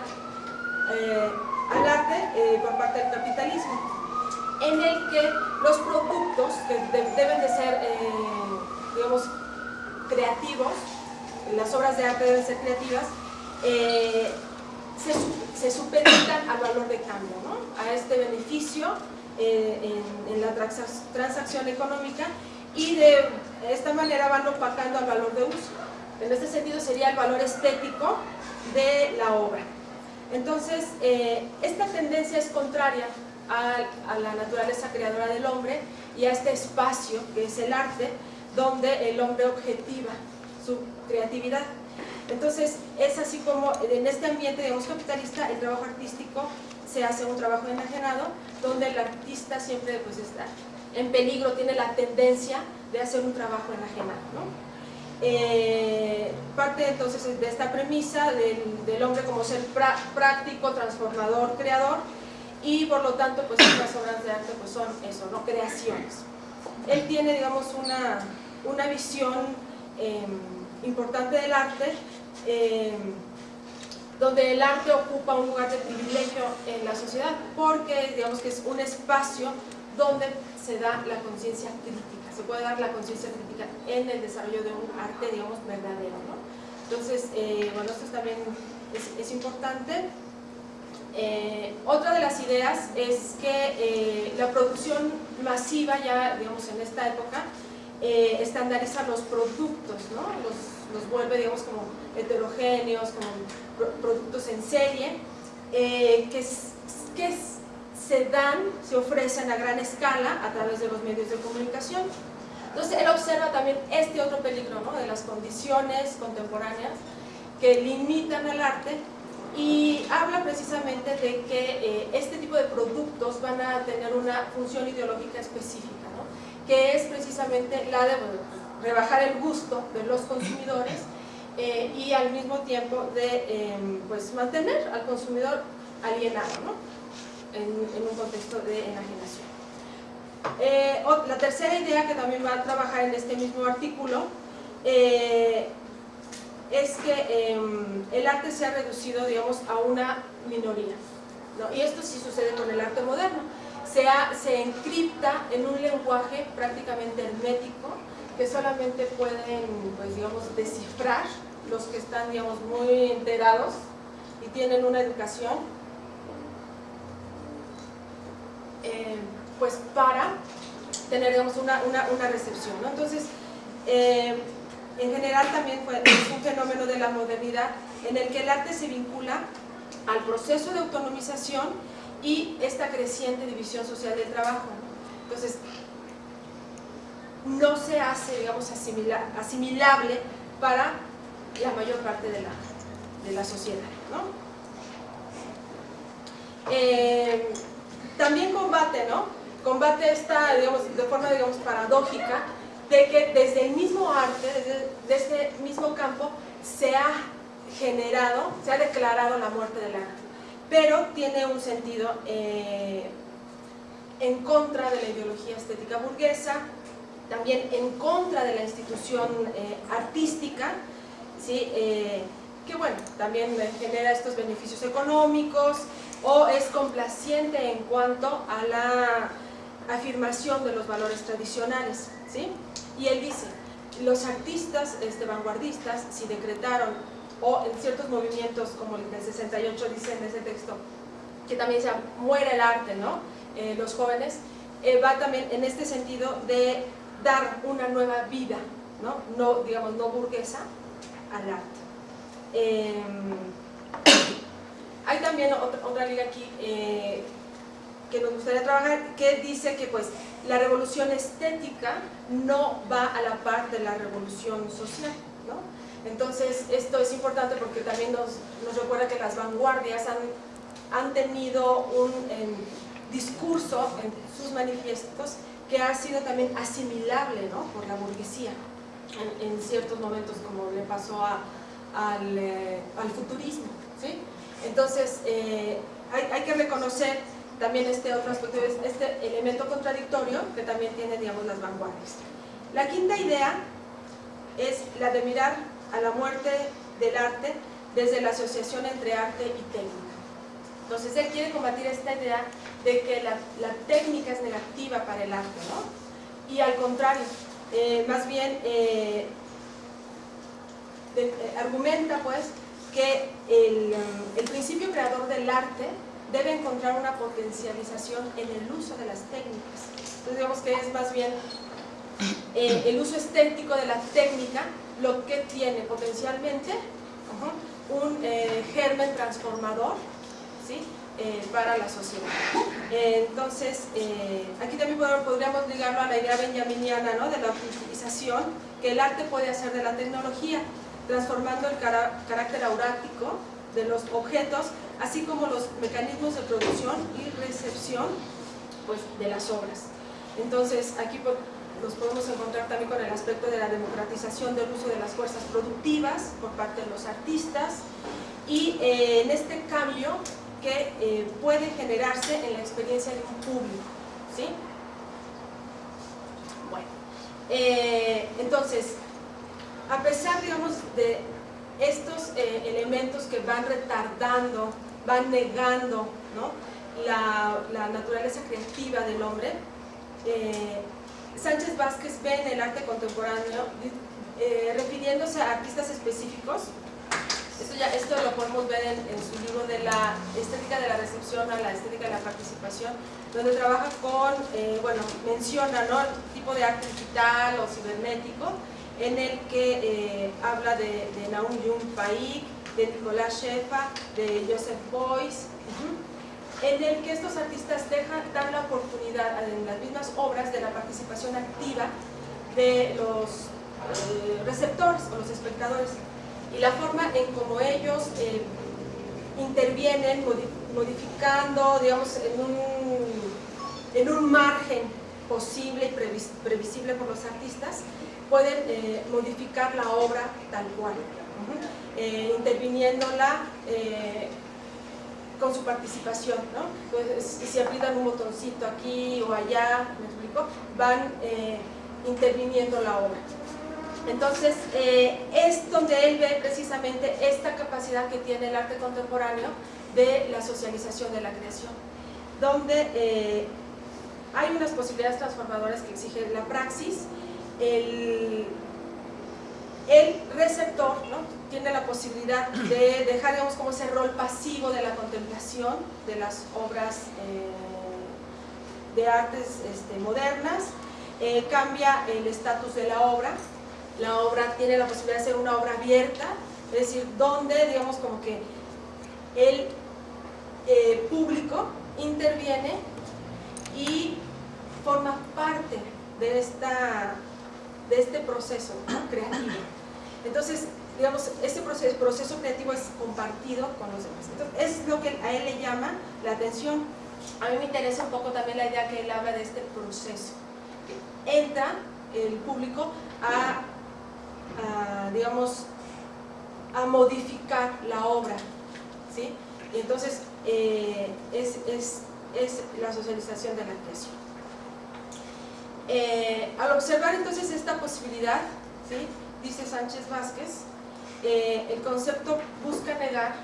eh, al arte eh, por parte del capitalismo, en el que los productos que deben de ser, eh, digamos, creativos, las obras de arte deben ser creativas, se, se supeditan al valor de cambio, ¿no? a este beneficio en, en la transacción económica y de esta manera van opacando al valor de uso. En este sentido sería el valor estético de la obra. Entonces, eh, esta tendencia es contraria a, la naturaleza creadora del hombre y a este espacio que es el arte, donde el hombre objetiva su creatividad. Entonces, es así como en este ambiente, digamos, capitalista, el trabajo artístico se hace un trabajo enajenado, donde el artista siempre pues, está en peligro, tiene la tendencia de hacer un trabajo enajenado. ¿no? Eh, parte entonces de esta premisa del, hombre como ser práctico, transformador, creador y por lo tanto pues estas obras de arte pues son eso, ¿no? creaciones. Él tiene digamos una, una visión em, importante del arte em, donde el arte ocupa un lugar de privilegio en la sociedad porque digamos que es un espacio donde se da la conciencia crítica se puede dar la conciencia crítica en el desarrollo de un arte, digamos, verdadero. ¿no? Entonces, eh, bueno, esto también es, importante. Eh, otra de las ideas es que eh, la producción masiva ya, digamos, en esta época, estandariza los productos, ¿no? los, los, vuelve, digamos, como heterogéneos, como productos en serie, que, que se dan, se ofrecen a gran escala a través de los medios de comunicación. Entonces él observa también este otro peligro ¿no? de las condiciones contemporáneas que limitan al arte y habla precisamente de que eh, este tipo de productos van a tener una función ideológica específica, ¿no? que es precisamente la de rebajar el gusto de los consumidores eh, y al mismo tiempo de em, pues, mantener al consumidor alienado ¿no? en, un contexto de enajenación. Eh, la tercera idea que también va a trabajar en este mismo artículo es que em, el arte se ha reducido, digamos, a una minoría. Y esto sí sucede con el arte moderno. Se, encripta en un lenguaje prácticamente hermético que solamente pueden, pues, digamos, descifrar los que están, digamos, muy enterados y tienen una educación. Eh, pues para tener una, una, recepción. Entonces, eh, en general también es un fenómeno de la modernidad en el que el arte se vincula al proceso de autonomización y esta creciente división social del trabajo. Entonces, no se hace, digamos, asimilable para la mayor parte de la, de la sociedad. Eh, también combate, ¿no? Combate esta, digamos, de forma, digamos, paradójica, de que desde el mismo arte, desde, este mismo campo, se ha generado, se ha declarado la muerte del arte. Pero tiene un sentido eh, en contra de la ideología estética burguesa, también en contra de la institución eh, artística, ¿sí? que bueno, también genera estos beneficios económicos, o es complaciente en cuanto a la afirmación de los valores tradicionales. ¿sí? Y él dice, los artistas este, vanguardistas, si decretaron, o en ciertos movimientos como el del 68 dice en ese texto, que también se muere el arte, ¿no? Eh, los jóvenes, eh, va también en este sentido de dar una nueva vida, ¿no? no digamos, no burguesa, al arte. Em, hay también otra, liga aquí eh, que nos gustaría trabajar que dice que pues la revolución estética no va a la par de la revolución social. ¿no? Entonces esto es importante porque también nos, recuerda que las vanguardias han, han tenido un em, discurso en sus manifiestos que ha sido también asimilable ¿no? por la burguesía en, en, ciertos momentos como le pasó a, al, eh, al futurismo. ¿sí? Entonces, eh, hay, que reconocer también este otro aspecto, este elemento contradictorio que también tiene, digamos, las vanguardias. La quinta idea es la de mirar a la muerte del arte desde la asociación entre arte y técnica. Entonces, él quiere combatir esta idea de que la, técnica es negativa para el arte, ¿no? Y al contrario, eh, más bien eh, argumenta, pues, que um, el, principio creador del arte debe encontrar una potencialización en el uso de las técnicas. Entonces digamos que es más bien eh, el uso estético de la técnica lo que tiene potencialmente un eh, germen transformador ¿sí? Eh, para la sociedad. entonces, aquí también podríamos ligarlo a la idea benjaminiana ¿no? de la utilización que el arte puede hacer de la tecnología transformando el carácter aurático de los objetos, así como los mecanismos de producción y recepción pues, de las obras. Entonces, aquí nos podemos encontrar también con el aspecto de la democratización del uso de las fuerzas productivas por parte de los artistas y eh, en este cambio que eh, puede generarse en la experiencia de un público. ¿sí? Bueno, eh, entonces, a pesar, digamos, de estos elementos que van retardando, van negando la, naturaleza creativa del hombre, eh, Sánchez Vázquez ve en el arte contemporáneo, eh, refiriéndose a artistas específicos, esto, ya, esto lo podemos ver en, su libro de la estética de la recepción a la estética de la participación, donde trabaja con, bueno, menciona ¿no? el tipo de arte digital o cibernético, en el que eh, habla de, de Naum Jung Paik, de Nicolás Shefa, de Joseph Beuys, en el que estos artistas dejan, dan la oportunidad en las mismas obras de la participación activa de los eh, receptores o los espectadores. Y la forma en cómo ellos eh, intervienen modificando, digamos, en un, en un margen posible y previsible por los artistas pueden eh, modificar la obra tal cual, eh, interviniéndola eh, con su participación, ¿no? Pues, si aprietan un botoncito aquí o allá, ¿me explico? Van interviniendo la obra. Entonces, es donde él ve precisamente esta capacidad que tiene el arte contemporáneo de la socialización de la creación, donde hay unas posibilidades transformadoras que exige la praxis, el, receptor tiene la posibilidad de dejar digamos, como ese rol pasivo de la contemplación de las obras eh, de artes este, modernas, eh, cambia el estatus de la obra, la obra tiene la posibilidad de ser una obra abierta, es decir, donde digamos como que el eh, público interviene y forma parte de esta de este proceso creativo. Entonces, digamos, este proceso, creativo es compartido con los demás. Entonces, es lo que a él le llama la atención. A mí me interesa un poco también la idea que él habla de este proceso. Entra el público a, digamos, a modificar la obra, ¿sí? Y entonces eh, es, es, es, la socialización de la creación. Eh, al observar entonces esta posibilidad, ¿sí? Dice Sánchez Vázquez, eh, el concepto busca negar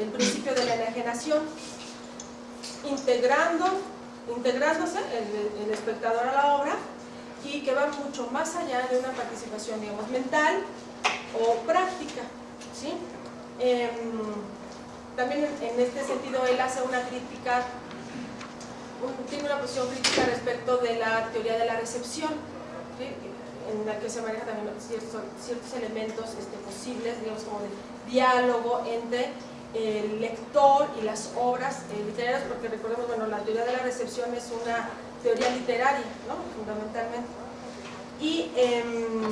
el principio de la enajenación, integrando, integrándose el, espectador a la obra y que va mucho más allá de una participación, digamos, mental o práctica. ¿sí? Em, también en este sentido él hace una crítica, tiene una posición crítica respecto de la teoría de la recepción, en la que se manejan también ciertos, ciertos elementos este, posibles, digamos como de diálogo entre el lector y las obras eh, literarias, porque recordemos, bueno, la teoría de la recepción es una teoría literaria, ¿no? fundamentalmente. Y em,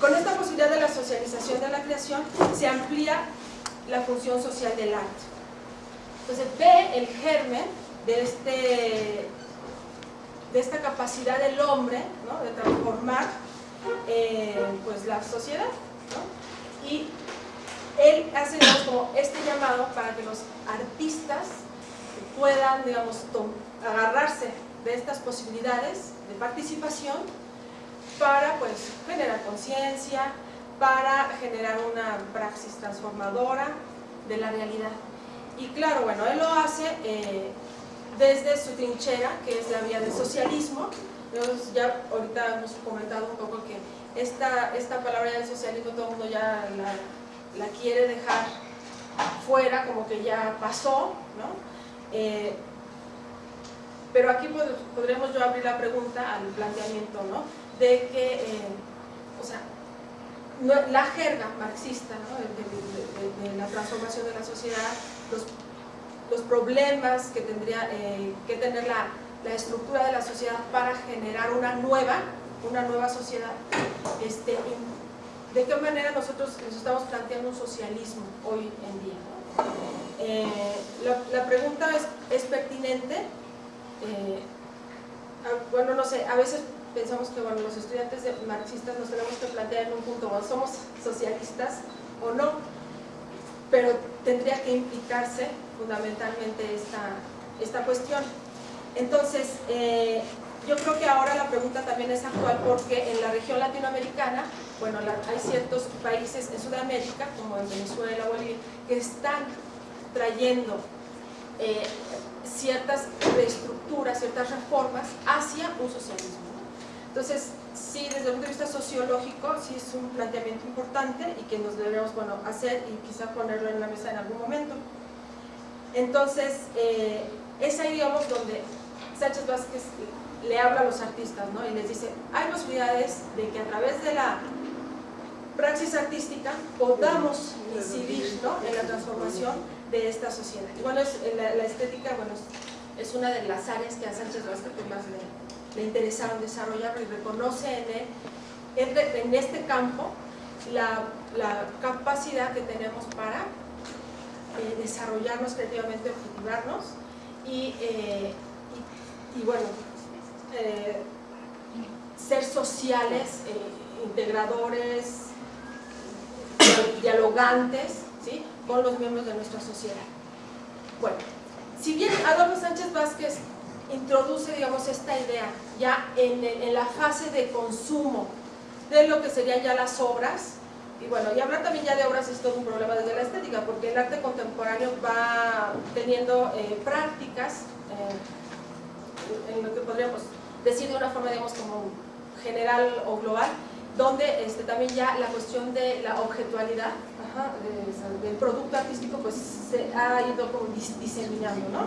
con esta posibilidad de la socialización de la creación se amplía la función social del arte. Entonces ve el germen de este de esta capacidad del hombre de transformar eh, pues la sociedad y él hace como este llamado para que los artistas puedan digamos agarrarse de estas posibilidades de participación para pues generar conciencia para generar una praxis transformadora de la realidad. Y claro, bueno, él lo hace eh, desde su trinchera, que es la vía del socialismo. ya ahorita hemos comentado un poco que esta, esta palabra del socialismo todo el mundo ya la, quiere dejar fuera, como que ya pasó, ¿no? Eh, pero aquí podríamos yo abrir la pregunta al planteamiento, ¿no? De que, eh, o sea, la jerga marxista, de, de, la transformación de la sociedad, los los problemas que tendría eh, que tener la, la, estructura de la sociedad para generar una nueva, una nueva sociedad. Este, ¿De qué manera nosotros nos estamos planteando un socialismo hoy en día? Eh, la, pregunta es, es pertinente. Eh, bueno, no sé, a veces pensamos que bueno, los estudiantes marxistas nos tenemos que plantear en un punto, somos socialistas o no, pero tendría que implicarse fundamentalmente esta, esta cuestión. Entonces, eh, yo creo que ahora la pregunta también es actual porque en la región latinoamericana, bueno, hay ciertos países en Sudamérica, como en Venezuela Bolivia, que están trayendo eh, ciertas reestructuras, ciertas reformas hacia un socialismo. Entonces, sí, desde el punto de vista sociológico, sí es un planteamiento importante y que nos debemos bueno, hacer y quizá ponerlo en la mesa en algún momento. Entonces, eh, es ahí, digamos, donde Sánchez Vázquez le habla a los artistas, ¿no? Y les dice, hay posibilidades de que a través de la praxis artística podamos incidir ¿no? en la transformación de esta sociedad. Y bueno, la, estética, bueno, es, una de las áreas que a Sánchez Vázquez más le, le interesaron desarrollar y reconoce en, en este campo la, la capacidad que tenemos para eh, desarrollarnos creativamente, objetivarnos y, eh, y, bueno, eh, ser sociales, integradores, dialogantes ¿sí? con los miembros de nuestra sociedad. Bueno, si bien Adolfo Sánchez Vázquez introduce, digamos, esta idea ya en, en la fase de consumo de lo que serían ya las obras, y bueno, y hablar también ya de obras es todo un problema desde la estética, porque el arte contemporáneo va teniendo eh, prácticas, eh, en lo que podríamos decir de una forma, digamos, como general o global, donde este, también ya la cuestión de la objetualidad del producto artístico pues se ha ido como diseminando, ¿no?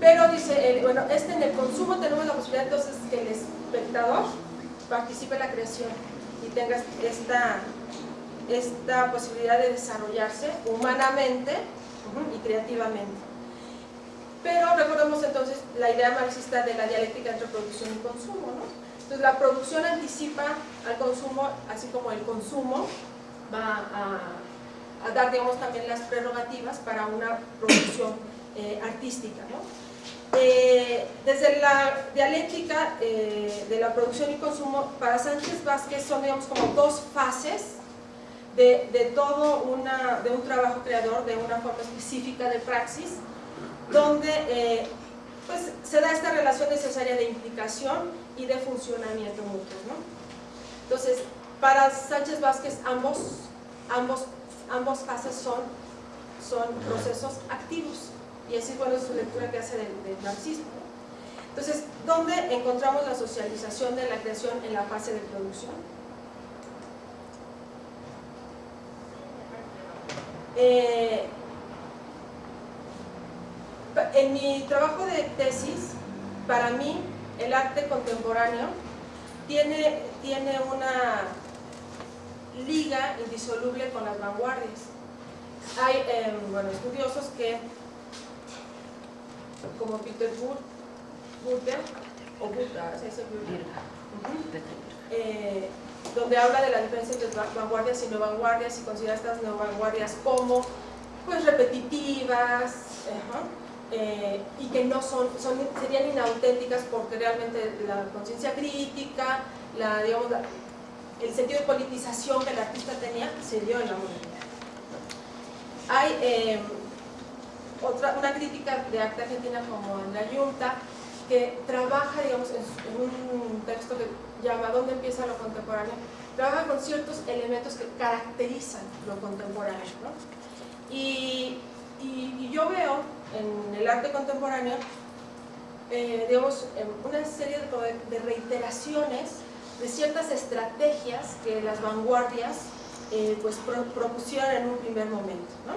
Pero dice, bueno, este en el consumo tenemos la posibilidad entonces que el espectador participe en la creación tenga esta, esta posibilidad de desarrollarse humanamente y creativamente. Pero recordemos entonces la idea marxista de la dialéctica entre producción y consumo, ¿no? Entonces la producción anticipa al consumo, así como el consumo va a, dar, digamos, también las prerrogativas para una producción eh, artística, ¿no? Eh, desde la dialéctica eh, de la producción y consumo, para Sánchez Vázquez son digamos como dos fases de, de, todo una, de un trabajo creador, de una forma específica de praxis, donde eh, pues, se da esta relación necesaria de implicación y de funcionamiento mutuo. ¿no? Entonces, para Sánchez Vázquez ambos, ambos, ambos fases son, son procesos activos y así es bueno su lectura que hace del, marxismo. Entonces, ¿dónde encontramos la socialización de la creación en la fase de producción? Eh, en mi trabajo de tesis, para mí, el arte contemporáneo tiene, tiene una liga indisoluble con las vanguardias. Hay em, bueno, estudiosos que como Peter Burger, o Buta, eh, donde habla de la diferencia entre vanguardias y no vanguardias y considera estas no vanguardias como pues repetitivas eh, y que no son, son, serían inauténticas porque realmente la conciencia crítica, la, digamos, el sentido de politización que el artista tenía se dio en la modernidad. Hay eh, otra, una crítica de arte argentina como en la Junta, que trabaja, digamos, en, un texto que llama ¿Dónde empieza lo contemporáneo? Trabaja con ciertos elementos que caracterizan lo contemporáneo, ¿no? y, y, yo veo en el arte contemporáneo, eh, digamos, una serie de, de, reiteraciones de ciertas estrategias que las vanguardias eh, pues propusieron en un primer momento, ¿no?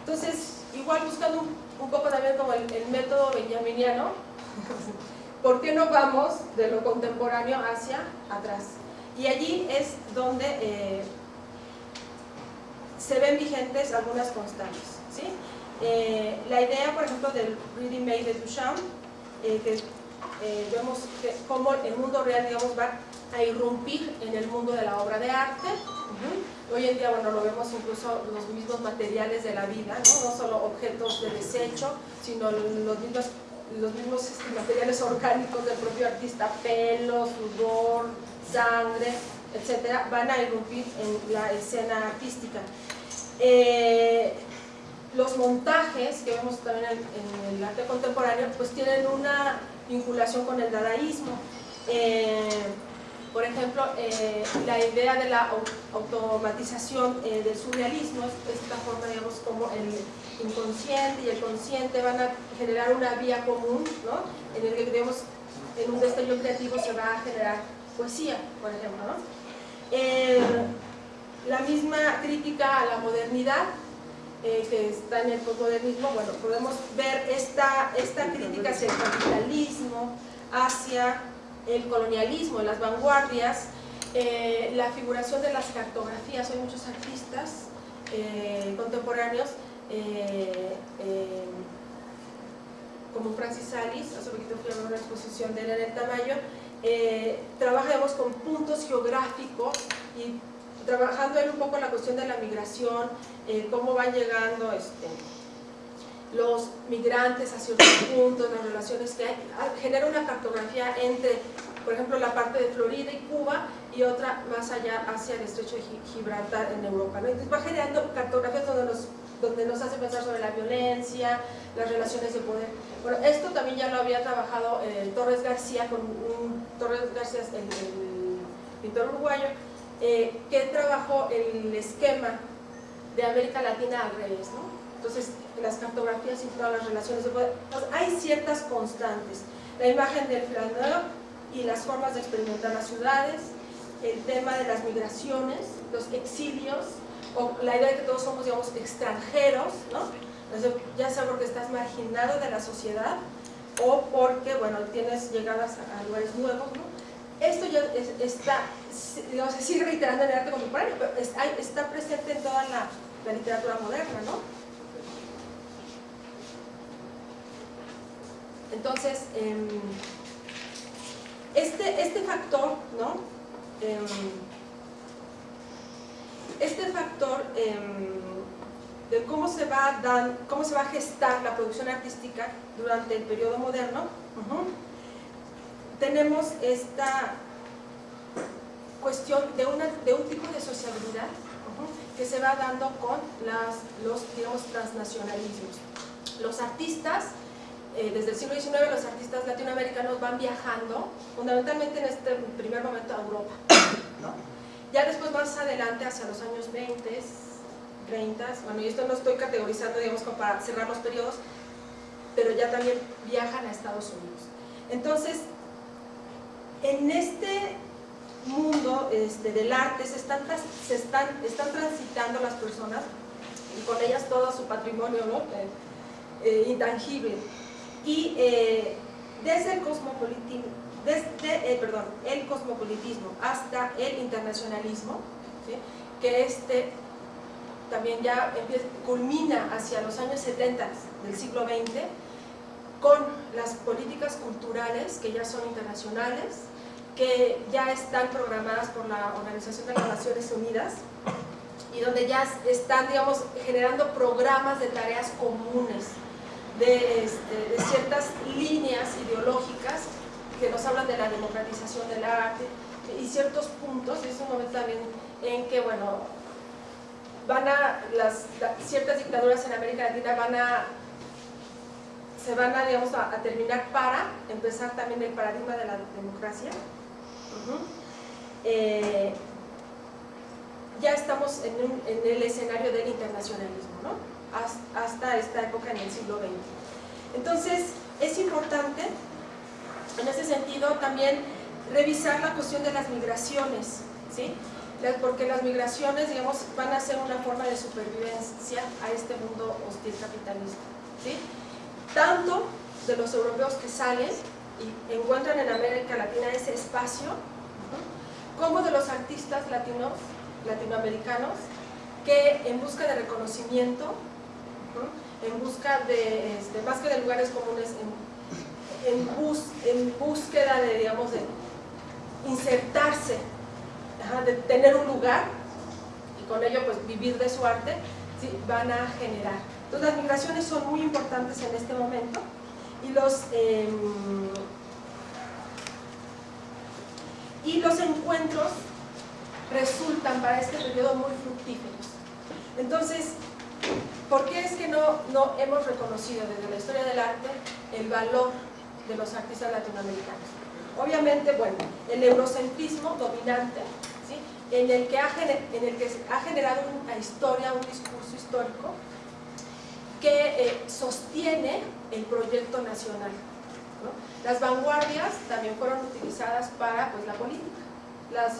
Entonces, igual buscando un, poco también como el, método benjaminiano, ¿por qué no vamos de lo contemporáneo hacia atrás? Y allí es donde eh, se ven vigentes algunas constantes. ¿sí? Eh, la idea, por ejemplo, del Reading Made de Duchamp, eh, que vemos que cómo el mundo real digamos, va a irrumpir en el mundo de la obra de arte, Hoy en día, bueno, lo vemos incluso los mismos materiales de la vida, no, solo objetos de desecho, sino los mismos, los mismos este, materiales orgánicos del propio artista, pelo, sudor, sangre, etcétera, van a irrumpir en la escena artística. Eh, los montajes que vemos también en, el arte contemporáneo, pues tienen una vinculación con el dadaísmo. Eh, por ejemplo, eh, la idea de la automatización eh, del surrealismo es esta forma, digamos, como el inconsciente y el consciente van a generar una vía común, ¿no? En el que, digamos, en un destello creativo se va a generar poesía, por ejemplo, ¿no? Eh, la misma crítica a la modernidad, que está en el postmodernismo, bueno, podemos ver esta, esta crítica hacia el capitalismo, hacia el colonialismo, las vanguardias, eh, la figuración de las cartografías, hay muchos artistas eh, contemporáneos eh, como Francis Alice, hace poquito fui a una exposición de él en el Tamayo, trabajamos con puntos geográficos y trabajando él un poco la cuestión de la migración, cómo van llegando este, los migrantes a ciertos puntos, las relaciones que hay, genera una cartografía entre, por ejemplo, la parte de Florida y Cuba y otra más allá hacia el estrecho de Gibraltar en Europa. Entonces va generando cartografías donde nos, donde nos hace pensar sobre la violencia, las relaciones de poder. Bueno, esto también ya lo había trabajado eh, Torres García, con Torres García, el, el pintor uruguayo, eh, que trabajó el esquema de América Latina al revés, ¿no? Entonces, las cartografías y todas las relaciones de poder, hay ciertas constantes. La imagen del flaneur y las formas de experimentar las ciudades, el tema de las migraciones, los exilios, o la idea de que todos somos, digamos, extranjeros, ¿no? ya sea porque estás marginado de la sociedad o porque, bueno, tienes llegadas a, lugares nuevos, ¿no? Esto ya está, digamos, se sigue reiterando en el arte contemporáneo, pero está presente en toda la literatura moderna, ¿no? Entonces, em, este, este factor, ¿no? Em, este factor em, de cómo se, va dan, cómo se va a gestar la producción artística durante el periodo moderno, tenemos esta cuestión de, una, de un tipo de sociabilidad que se va dando con las, los, digamos, transnacionalismos. Los artistas, eh, desde el siglo XIX, los artistas latinoamericanos van viajando, fundamentalmente en este primer momento a Europa. Ya después, más adelante, hacia los años 20, 30, bueno, y esto no estoy categorizando, digamos, como para cerrar los periodos, pero ya también viajan a Estados Unidos. Entonces, en este mundo este, del arte se están, transitando las personas y con ellas todo su patrimonio eh, eh, intangible. Y eh, desde, el cosmopolitismo, desde perdón, el cosmopolitismo hasta el internacionalismo, que este también ya culmina hacia los años 70 del siglo XX, con las políticas culturales que ya son internacionales, que ya están programadas por la Organización de las Naciones Unidas y donde ya están, digamos, generando programas de tareas comunes, de, este, ciertas líneas ideológicas que nos hablan de la democratización del arte y ciertos puntos, y es un momento también en que, bueno, van a, las, ciertas dictaduras en América Latina van a se van a, digamos, a, terminar para empezar también el paradigma de la democracia. Eh, ya estamos en, el escenario del internacionalismo, ¿no? Hasta esta época en el siglo XX. Entonces, es importante, en ese sentido, también revisar la cuestión de las migraciones, ¿sí? porque las migraciones, digamos, van a ser una forma de supervivencia a este mundo hostil capitalista. ¿sí? tanto de los europeos que salen y encuentran en América Latina ese espacio, como de los artistas latinos, latinoamericanos, que en busca de reconocimiento, en busca de, este, más que de lugares comunes, en, en búsqueda de, digamos, insertarse, de tener un lugar, y con ello pues vivir de su arte, van a generar entonces las migraciones son muy importantes en este momento y los, em, y los encuentros resultan para este periodo muy fructíferos. Entonces, ¿por qué es que no, no hemos reconocido desde la historia del arte el valor de los artistas latinoamericanos? Obviamente, bueno, el eurocentrismo dominante, en, el que ha, ha generado una historia, un discurso histórico, que eh, sostiene el proyecto nacional. Las vanguardias también fueron utilizadas para pues, la política,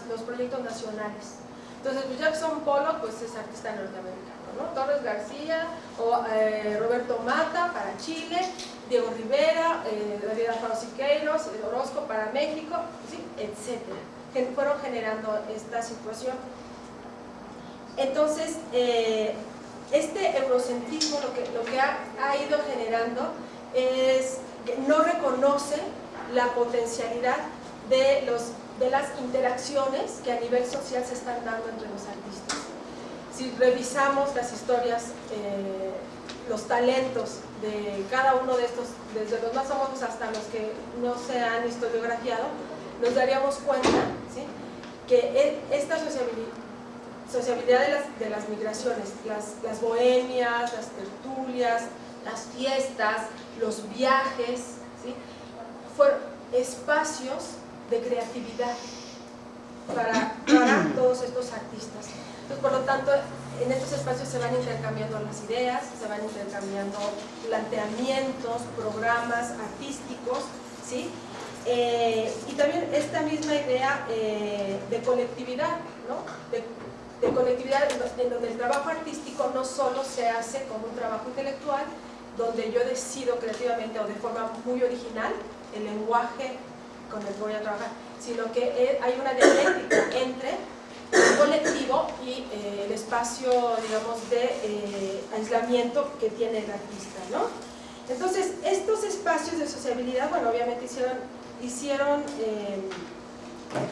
los proyectos nacionales. Entonces, pues, Jackson Pollock pues, es artista norteamericano, Torres García o eh, Roberto Mata para Chile, Diego Rivera, eh, David Alfaro Siqueiros, Orozco para México, ¿sí? etcétera, que fueron generando esta situación. Entonces, eh, este eurocentrismo lo que, ha, ido generando es que no reconoce la potencialidad de las interacciones que a nivel social se están dando entre los artistas. Si revisamos las historias, eh, los talentos de cada uno de estos, desde los más famosos hasta los que no se han historiografiado, nos daríamos cuenta que e, esta sociabilidad de las, de las migraciones, las, las, bohemias, las tertulias, las fiestas, los viajes, ¿sí? fueron espacios de creatividad para todos estos artistas. Por lo tanto, en estos espacios se van intercambiando las ideas, se van intercambiando planteamientos, programas artísticos, ¿sí? Eh, y también esta misma idea eh, de colectividad, ¿no? de de colectividad en donde el trabajo artístico no solo se hace como un trabajo intelectual, donde yo decido creativamente o de forma muy original el lenguaje con el que voy a trabajar, sino que hay una dialéctica entre colectivo y eh, el espacio, digamos, de eh, aislamiento que tiene el artista, ¿no? Entonces, estos espacios de sociabilidad, bueno, obviamente hicieron, eh,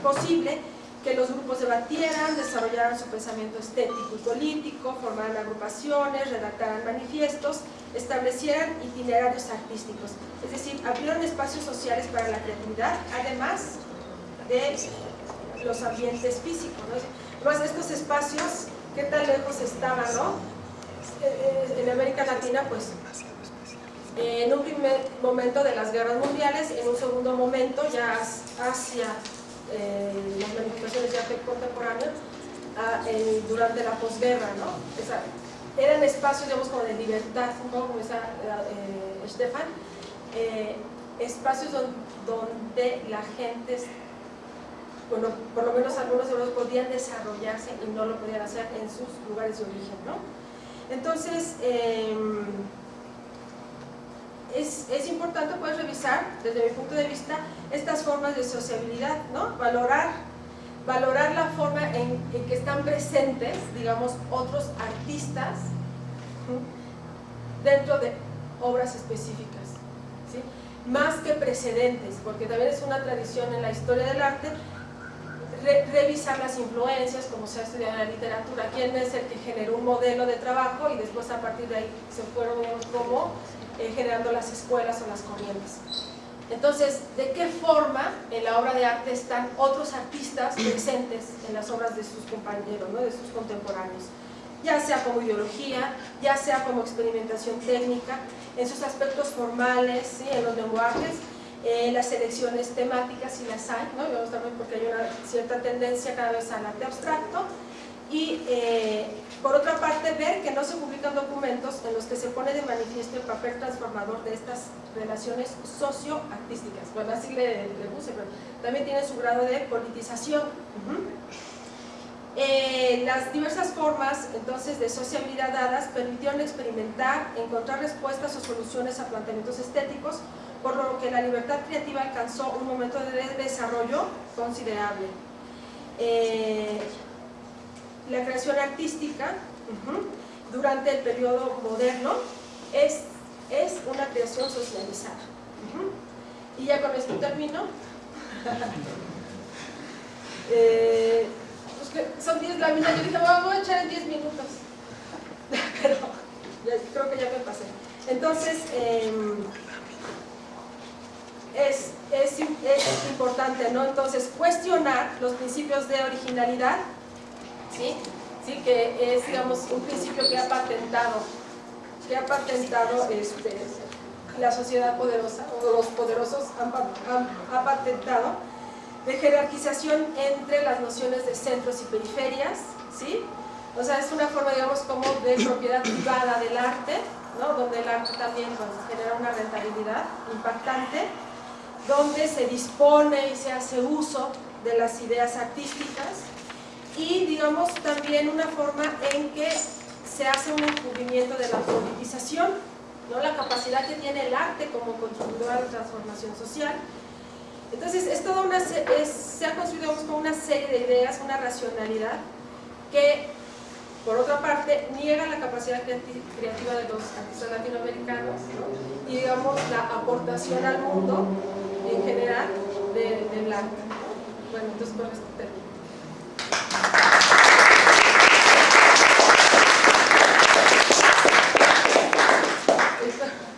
posible que los grupos debatieran, desarrollaran su pensamiento estético y político, formaran agrupaciones, redactaran manifiestos, establecieran itinerarios artísticos. Es decir, abrieron espacios sociales para la creatividad, además de los ambientes físicos. ¿no? estos espacios, ¿qué tan lejos estaban? ¿no? Eh, eh, en América Latina, pues en un primer momento de las guerras mundiales, en un segundo momento ya hacia eh, las manifestaciones ya contemporáneas, durante la posguerra, ¿no? eran espacios, digamos, como de libertad, un poco como decía eh, Stefan, eh, espacios donde, la gente, bueno, por lo menos algunos de ellos podían desarrollarse y no lo podían hacer en sus lugares de origen, ¿no? Entonces, em, es, importante pues revisar, desde mi punto de vista, estas formas de sociabilidad, ¿no? Valorar, valorar la forma en, que están presentes, digamos, otros artistas dentro de obras específicas, ¿sí? Más que precedentes, porque también es una tradición en la historia del arte revisar las influencias, como se ha estudiado en la literatura, quién es el que generó un modelo de trabajo y después a partir de ahí se fueron como eh, generando las escuelas o las corrientes. Entonces, ¿de qué forma en la obra de arte están otros artistas presentes en las obras de sus compañeros, ¿no? de sus contemporáneos? Ya sea como ideología, ya sea como experimentación técnica, en sus aspectos formales, ¿sí? en los lenguajes, en las selecciones temáticas si las hay, ¿no? también porque hay una cierta tendencia cada vez al arte abstracto, y eh, por otra parte ver que no se publican documentos en los que se pone de manifiesto el papel transformador de estas relaciones socio-artísticas. Bueno, así le, puse, pero también tiene su grado de politización. Eh, las diversas formas entonces de sociabilidad dadas permitieron experimentar, encontrar respuestas o soluciones a planteamientos estéticos, por lo que la libertad creativa alcanzó un momento de desarrollo considerable. Eh, la creación artística durante el periodo moderno es, es una creación socializada. Y ya con esto termino. eh, pues son 10 láminas, yo dije, voy a echar en 10 minutos. Pero creo que ya me pasé. Entonces, em, es, es, es importante, ¿no? Entonces, cuestionar los principios de originalidad, ¿sí? ¿Sí? que es digamos, un principio que ha patentado, que ha patentado este, la sociedad poderosa, o los poderosos han, han, patentado, de jerarquización entre las nociones de centros y periferias, ¿sí? O sea, es una forma, digamos, como de propiedad privada del arte, ¿no? donde el arte también pues, genera una rentabilidad impactante, donde se dispone y se hace uso de las ideas artísticas, y digamos también una forma en que se hace un descubrimiento de la politización, ¿no? la capacidad que tiene el arte como contribuidor a la transformación social. Entonces es una, se ha construido una serie de ideas, una racionalidad que por otra parte niega la capacidad creativa de los artistas latinoamericanos y digamos la aportación al mundo en general del arte. Bueno, entonces con esto termino.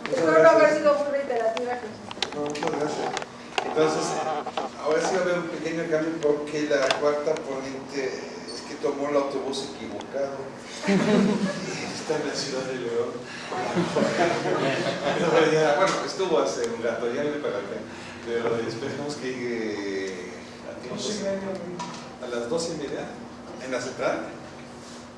Espero no haber sido muy reiterativa. No, muchas gracias. Entonces, ahora sí va a haber un pequeño cambio porque la cuarta ponente tomó el autobús equivocado. Está en la ciudad de León. bueno, estuvo hace un rato, ya viene para acá. Pero esperemos que llegue a tiempo a las dos y media en la central.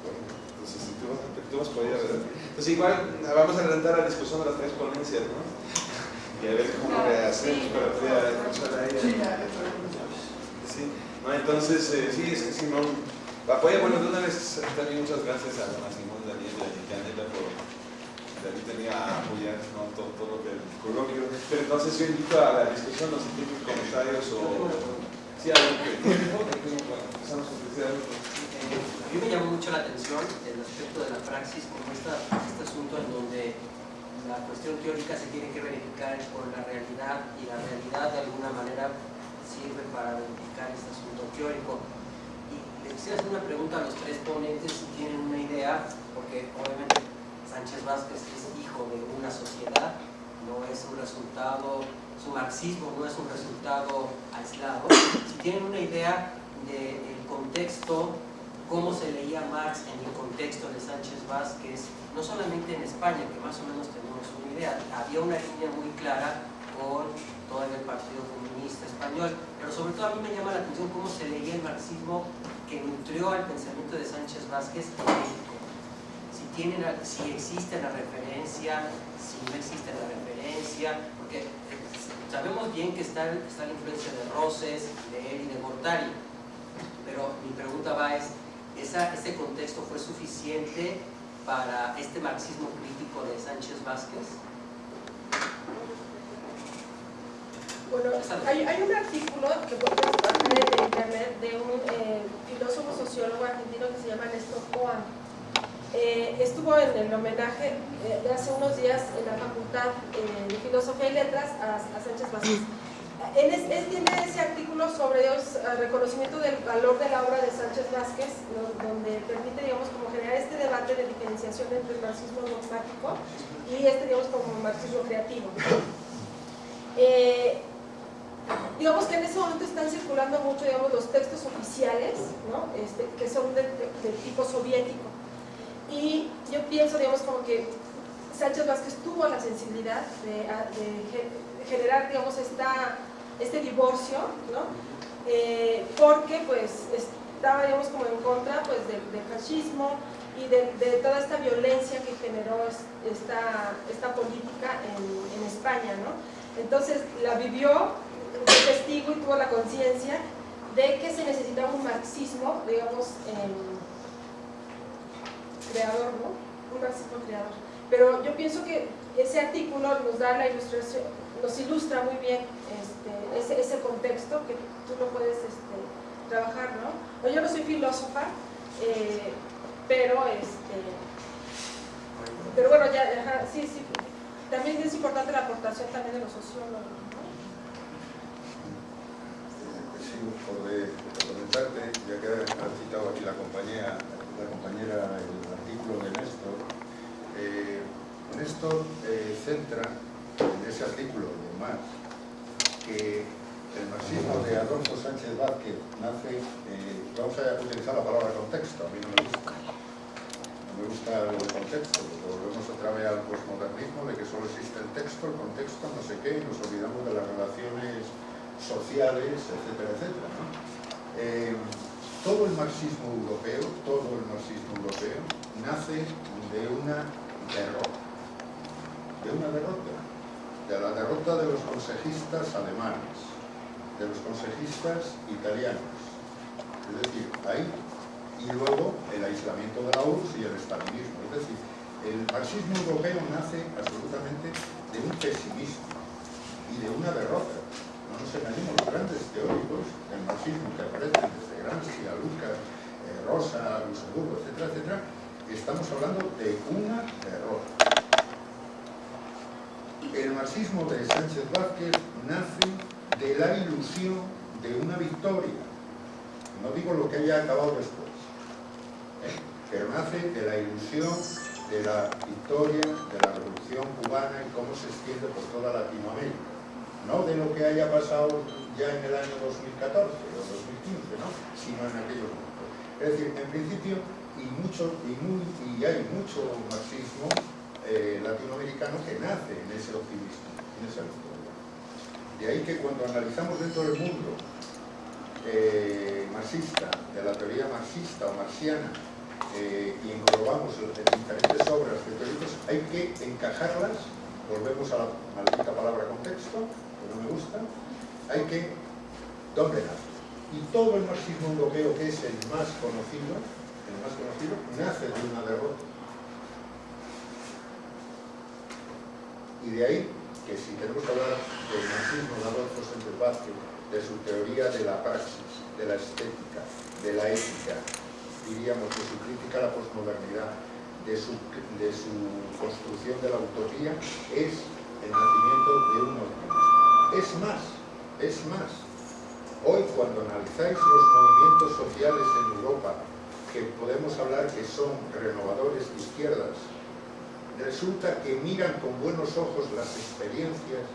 Bueno, entonces si tú vas, tú vas por allá, ¿verdad? Entonces igual vamos a adelantar la discusión de las tres ponencias, ¿no? Y a ver cómo le hacemos para poder escuchar a ella. Sí, no, entonces, eh, sí, es que si no, apoya, bueno, de una vez también muchas gracias a Don Simón Daniel y a Yanela por David tenía apoyar ¿no? todo, lo que el coloquio. Pero entonces yo invito a la discusión, los tienen comentarios o Sí, a mí me llamó mucho la atención el aspecto de la praxis como este asunto en donde la cuestión teórica se tiene que verificar con la realidad y la realidad de alguna manera sirve para verificar este asunto teórico. Quisiera hacer una pregunta a los tres ponentes si tienen una idea, porque obviamente Sánchez Vázquez es hijo de una sociedad, no es un resultado, su marxismo no es un resultado aislado. Si tienen una idea del contexto, cómo se leía Marx en el contexto de Sánchez Vázquez, no solamente en España, que más o menos tenemos una idea, había una línea muy clara con todo el Partido Comunista Español, pero sobre todo a mí me llama la atención cómo se leía el marxismo que nutrió al pensamiento de Sánchez Vázquez en México. Si, tienen, si existe la referencia, si no existe la referencia, porque sabemos bien que está, está la influencia de Roses, de él y de Mortari, pero mi pregunta va es, ¿esa, ¿ese contexto fue suficiente para este marxismo crítico de Sánchez Vázquez? Bueno, hay, un artículo que pueden ver en internet de un eh, filósofo sociólogo argentino que se llama Néstor Coan. Eh, estuvo en el homenaje eh, de hace unos días en la Facultad de Filosofía y Letras a, Sánchez Vázquez. Él, es, tiene ese artículo sobre el reconocimiento del valor de la obra de Sánchez Vázquez, donde permite, digamos, como generar este debate de diferenciación entre el marxismo dogmático y este, digamos, como marxismo creativo. Digamos que en ese momento están circulando mucho, digamos, los textos oficiales, ¿no? este, que son de, de, de, tipo soviético. Y yo pienso, digamos, como que Sánchez Vázquez tuvo la sensibilidad de, de generar, digamos, esta, este divorcio, ¿no? Eh, porque, pues, estaba, digamos, como en contra, pues, del, del fascismo y de, de, toda esta violencia que generó esta, esta política en, en España, ¿no? Entonces, la vivió testigo y tuvo la conciencia de que se necesitaba un marxismo, digamos, eh, creador, ¿no? Un marxismo creador. Pero yo pienso que ese artículo nos da la ilustración, nos ilustra muy bien este, ese, contexto que tú lo puedes este, trabajar, ¿no? Yo no soy filósofa, eh, pero este, pero bueno, ya, sí, sí, también es importante la aportación también de los sociólogos, por de, comentarte, ya que ha citado aquí la compañera, la compañera el artículo de Néstor, eh, Néstor eh, centra en ese artículo de Marx que el marxismo de Adolfo Sánchez Vázquez nace, eh, vamos a utilizar la palabra contexto, a mí no me gusta, no me gusta el contexto, volvemos otra vez al postmodernismo de que solo existe el texto, el contexto, no sé qué, y nos olvidamos de las relaciones sociales, etcétera, etcétera. Eh, todo el marxismo europeo, todo el marxismo europeo nace de una derrota, de una derrota, de la derrota de los consejistas alemanes, de los consejistas italianos, es decir, ahí, y luego el aislamiento de la URSS y el estalinismo, es decir, el marxismo europeo nace absolutamente de un pesimismo y de una derrota, nos engañemos, los grandes teóricos del marxismo que aparecen desde Gramsci a Lucas, eh, Rosa, Luxemburgo, etcétera, etcétera, estamos hablando de una derrota. El marxismo de Sánchez Vázquez nace de la ilusión de una victoria. No digo lo que haya acabado después, ¿eh? pero nace de la ilusión de la victoria de la revolución cubana y cómo se extiende por toda Latinoamérica no de lo que haya pasado ya en el año 2014 o 2015, ¿no? sino en aquellos momentos. Es decir, en principio, y, mucho, y, hay mucho marxismo eh, latinoamericano que nace en ese optimismo, en esa victoria. De ahí que cuando analizamos dentro del mundo eh, marxista, de la teoría marxista o marxiana, eh, y englobamos diferentes obras de teóricos, hay que encajarlas, volvemos a la maldita palabra contexto, no me gusta, hay que dominar. Y todo el marxismo europeo, que es el más conocido, el más conocido, nace de una derrota. Y de ahí que si tenemos que hablar del marxismo de Adolfo Sánchez de su teoría de la praxis, de la estética, de la ética, diríamos de su crítica a la posmodernidad, de su, de su construcción de la utopía es el nacimiento de un optimismo. Es más, es más. Hoy cuando analizáis los movimientos sociales en Europa, que podemos hablar que son renovadores de izquierdas, resulta que miran con buenos ojos las experiencias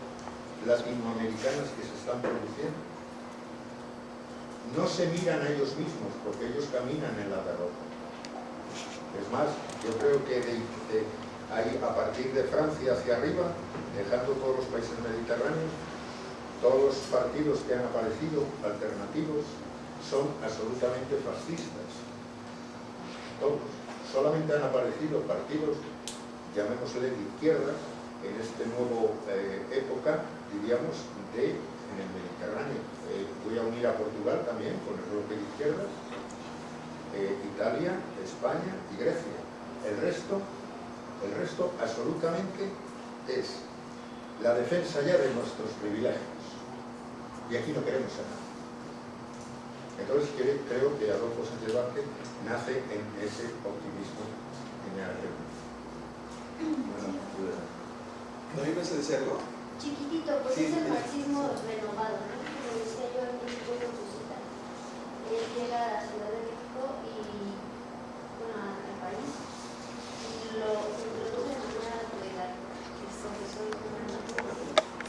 latinoamericanas que se están produciendo. No se miran a ellos mismos porque ellos caminan en la derrota. Es más, yo creo que a partir de Francia hacia arriba, dejando todos los países mediterráneos, todos los partidos que han aparecido, alternativos, son absolutamente fascistas. Todos. Solamente han aparecido partidos, llamémosle de izquierda, en esta nueva eh, época, diríamos, de, en el Mediterráneo. Eh, voy a unir a Portugal también, con el bloque de izquierdas, eh, Italia, España y Grecia. El resto, el resto absolutamente es la defensa ya de nuestros privilegios. Y aquí no queremos ser nada. Entonces creo que Adolfo Sánchez Vázquez nace en ese optimismo general. Bueno, ¿No ibas a decir algo? Chiquitito, pues es el marxismo renovado, ¿no? Como decía yo en México con su cita. Él llega a la Ciudad de México y, bueno, al país, y lo introduce en una actividad que es profesor de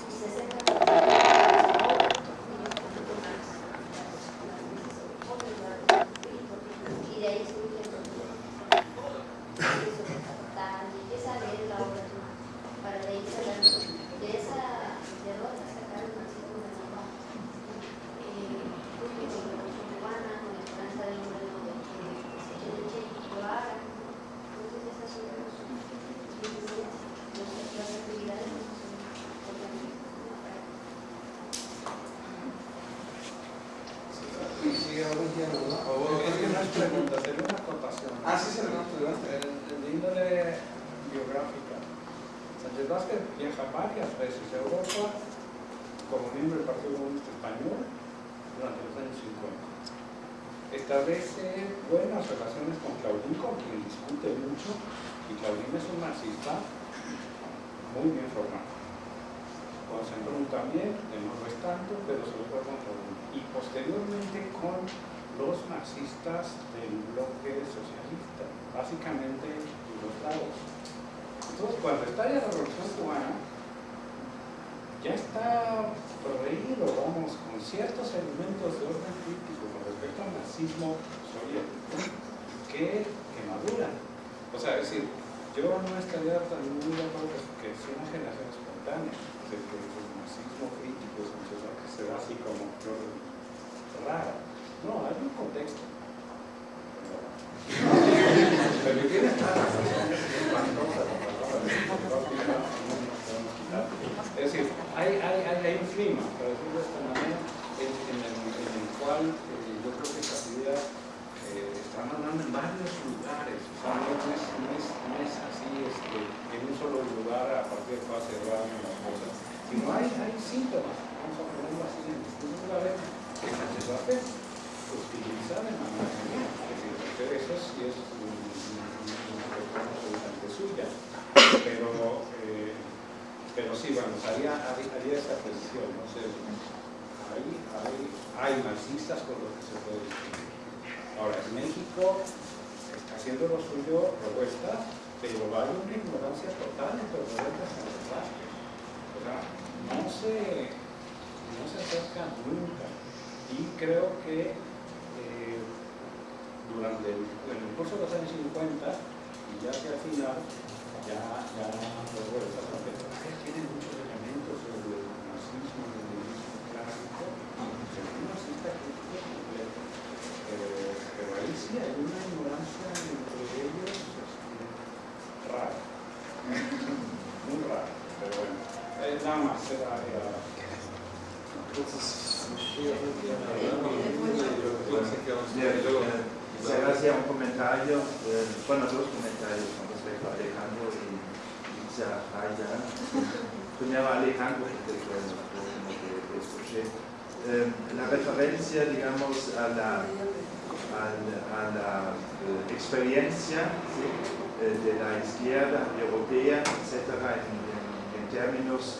sus 60 y de ahí surge el empieza a leer la obra para de ahí sacar de esa derrota sacar un marxismo renovado eh, con la revolución cubana con la esperanza de un reino que se Che Guevara entonces esas son los las actividades que son Sí, algún día, ¿no? O Es que no es pregunta, sería una acotación. Ah, sí, se lo De de índole biográfica. Sánchez Vázquez viaja varias veces a Europa como miembro del Partido Comunista Español durante los años 50. Establece buenas relaciones con Claudín, con quien discute mucho, y Claudín es un marxista muy bien formado. Con Sembrún también, de no es tanto, pero sobre todo con Claudín. Y posteriormente con los marxistas del bloque socialista, básicamente yugoslados. Entonces, cuando estalla la Revolución Cubana, ya está proveído, vamos, con ciertos elementos de orden crítico con respecto al marxismo soviético que, que maduran. O sea, es decir, yo no estaría tan muy de acuerdo que sea una que el marxismo crítico es mucho que se da así como rara. No, hay un contexto. Pero tiene es decir, hay, hay, hay, un clima, para decirlo de esta manera, en, en, el, en el, cual eh, yo creo que esta idea eh, está mandando en varios lugares, o sea, no es, no es, no es así este, en un solo lugar a partir de cual se va la cosa, sino hay, hay síntomas, vamos a ponerlo así, en distintos lugares que Sánchez Vázquez utiliza de manera genial, es decir, eso sí es una absolutamente suya, pero eh, pero sí, bueno, haría, haría esa precisión, no sé, hay, hay, hay marxistas con los que se puede discutir. Ahora, en México está haciendo lo suyo propuestas, pero hay una ignorancia total entre los derechos O sea, no se, no se acerca nunca. Y creo que eh, durante el, en curso de los años 50 y ya hacia el final, ya, ya luego de esa tiene muchos elementos del marxismo, del leninismo clásico, y el marxista crítico completo. Pero, pero ahí sí hay una ignorancia entre ellos este, rara. Muy rara, pero bueno. Eh, Quisiera hacer un comentario, eh, bueno, dos comentarios con respecto a Alejandro y ya, ya. Primero Alejandro, escuché. Eh, la referencia, digamos, a la, a la, a eh, experiencia de la izquierda europea, etc., en, en, términos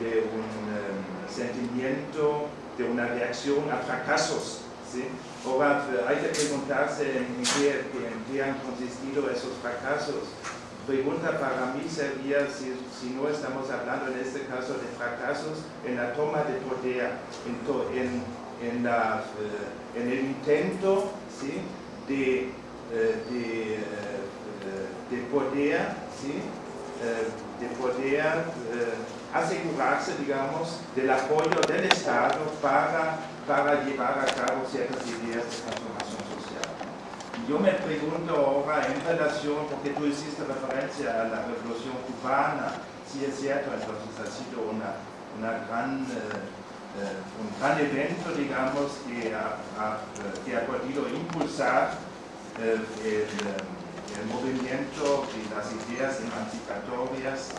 de un um, sentimiento, de una reacción a fracasos. ¿sí? Ahora hay que preguntarse en qué, en qué han consistido esos fracasos pregunta para mí sería si, si, no estamos hablando en este caso de fracasos en la toma de poder, en, en, eh, en el intento ¿sí? de, eh, de, eh, de, poder, ¿sí? de poder asegurarse, digamos, del apoyo del Estado para, para llevar a cabo ciertas ideas de transformación social. Yo me pregunto ahora en relación, porque tú hiciste referencia a la revolución cubana, si es cierto, entonces ha sido una, una gran, eh, eh, un gran evento, digamos, que ha, ha, que ha podido impulsar eh, el, el, movimiento y las ideas emancipatorias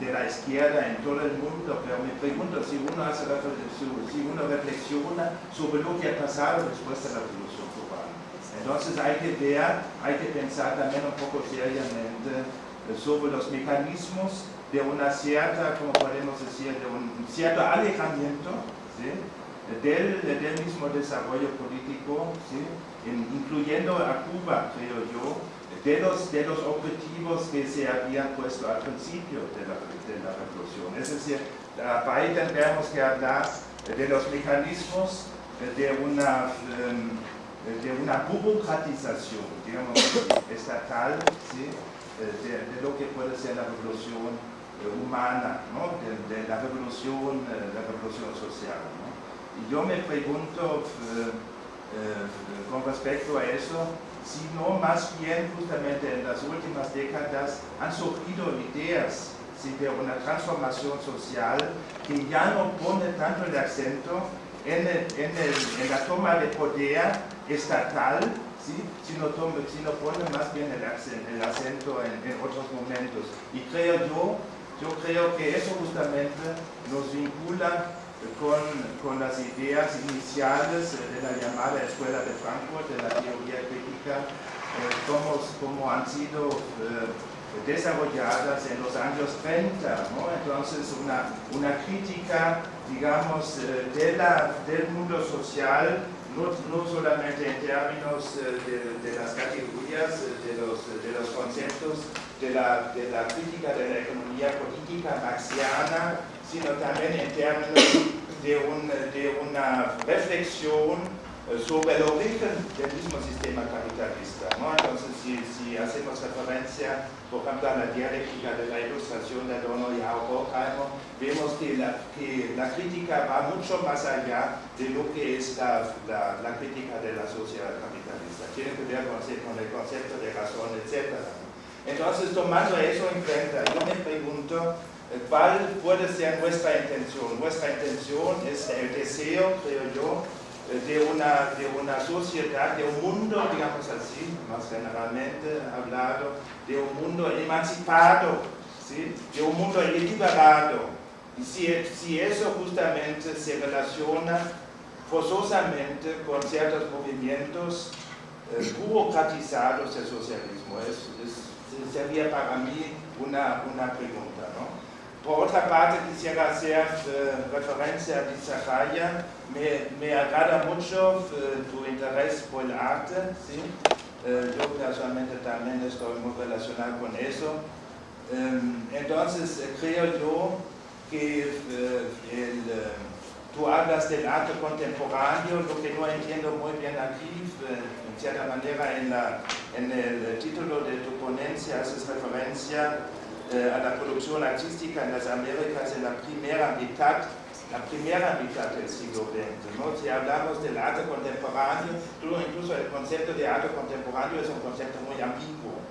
de la izquierda en todo el mundo, pero me pregunto si uno, hace, si uno reflexiona sobre lo que ha pasado después de la revolución entonces hay que ver, hay que pensar también un poco seriamente sobre los mecanismos de una cierta, como podemos decir, de un cierto alejamiento ¿sí? del, del, mismo desarrollo político, ¿sí? incluyendo a Cuba, creo yo, de los, de los objetivos que se habían puesto al principio de la, de la revolución. Es decir, ahí tendremos que hablar de los mecanismos de una... Um, de una burocratización, digamos, estatal, ¿sí? de, de, lo que puede ser la revolución eh, humana, ¿no? de, de, la revolución, eh, la revolución social. ¿no? Y yo me pregunto eh, eh, con respecto a eso, si no más bien justamente en las últimas décadas han surgido ideas ¿sí? de una transformación social que ya no pone tanto el acento en, el, en la toma de poder estatal, ¿sí? sino, tome, sino pone más bien el, acento, el acento en, en, otros momentos. Y creo yo, yo creo que eso justamente nos vincula con, con las ideas iniciales de la llamada Escuela de Frankfurt, de la teoría crítica, eh, como, como han sido eh, desarrolladas en los años 30, ¿no? entonces una, una crítica, digamos, eh, de la, del mundo social no, no, solamente en términos de, de, las categorías, de los, de los conceptos de la, de la, crítica de la economía política marxiana, sino también en términos de, un, de una reflexión eh, sobre el origen del mismo sistema capitalista. ¿no? Entonces, si, si, hacemos referencia, por ejemplo, a la dialéctica de la ilustración de Adorno y Horkheimer, vemos que la, que la, crítica va mucho más allá de lo que es la, la, la crítica de la sociedad capitalista. Tiene que ver con, con el concepto de razón, etc. Entonces, tomando eso en cuenta, yo me pregunto, eh, ¿cuál puede ser nuestra intención? Nuestra intención es el deseo, creo yo, de una, de una sociedad, de un mundo, digamos así, más generalmente hablado, de un mundo emancipado, de un mundo liberado. Y si, si eso justamente se relaciona forzosamente con ciertos movimientos burocratizados del socialismo, es, sería para mí una, una pregunta. ¿no? Por otra parte, quisiera hacer eh, referencia a Dizarraya. Me, me agrada mucho eh, tu interés por el arte. ¿sí? Eh, yo personalmente también estoy muy relacionado con eso. Entonces, creo yo que el, tú hablas del arte contemporáneo, lo que no entiendo muy bien aquí, en cierta manera en el título de tu ponencia haces referencia eh, a la producción artística en las Américas en la primera mitad, la primera mitad del siglo XX. ¿no? Si hablamos del arte contemporáneo, incluso el concepto de arte contemporáneo es un concepto muy ambiguo.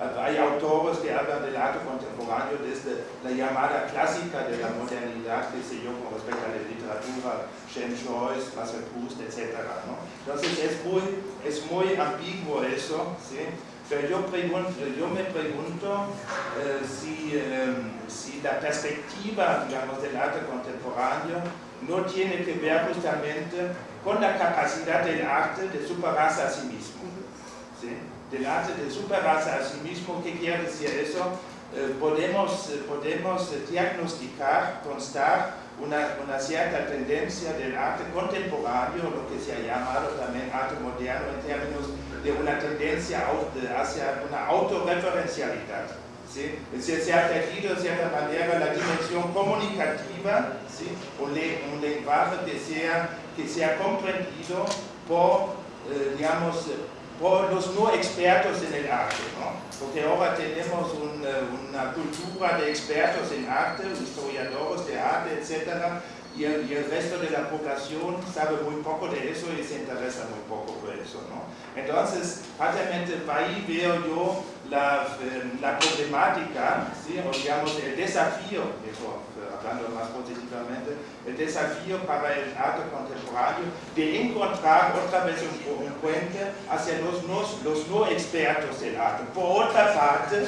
Hay autores que hablan del arte contemporáneo desde la llamada clásica de la modernidad, que sé yo, con respecto a la literatura, James Joyce, Marcel etc. ¿no? Entonces es muy, es muy ambiguo eso, ¿sí? Pero yo, pregunto, yo me pregunto eh, si, eh, si, la perspectiva, del arte contemporáneo no tiene que ver justamente con la capacidad del arte de superarse a sí mismo. Del arte de superarse a sí mismo. ¿Qué quiere decir eso? Eh, podemos, eh, podemos diagnosticar, constar una, una, cierta tendencia del arte contemporáneo, lo que se ha llamado también arte moderno en términos de una tendencia hacia una autorreferencialidad. ¿sí? Es decir, se ha perdido de cierta manera la dimensión comunicativa, ¿sí? un, un lenguaje que sea, que sea comprendido por, eh, digamos, por los no expertos en el arte, ¿no? porque ahora tenemos eh, una cultura de expertos en arte, historiadores de arte, etc., y el, resto de la población sabe muy poco de eso y se interesa muy poco por eso. ¿no? Entonces, prácticamente ahí veo yo la, eh, la problemática, ¿sí? digamos el desafío, eso, hablando más positivamente, el desafío para el arte contemporáneo de encontrar otra vez un, puente hacia los no, expertos del arte. Por otra parte,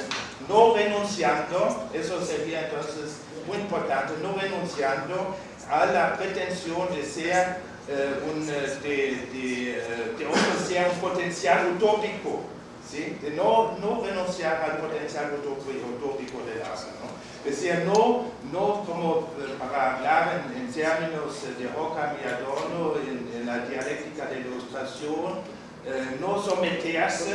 no renunciando, eso sería entonces muy importante, no renunciando a la pretensión de ser eh, un, de, de, de ofrecer un potencial utópico, ¿sí? de no, no renunciar al potencial utópico del arte. ¿no? Es decir, no, no como eh, para hablar en, términos de Ockham y en, la dialéctica de ilustración, eh, no someterse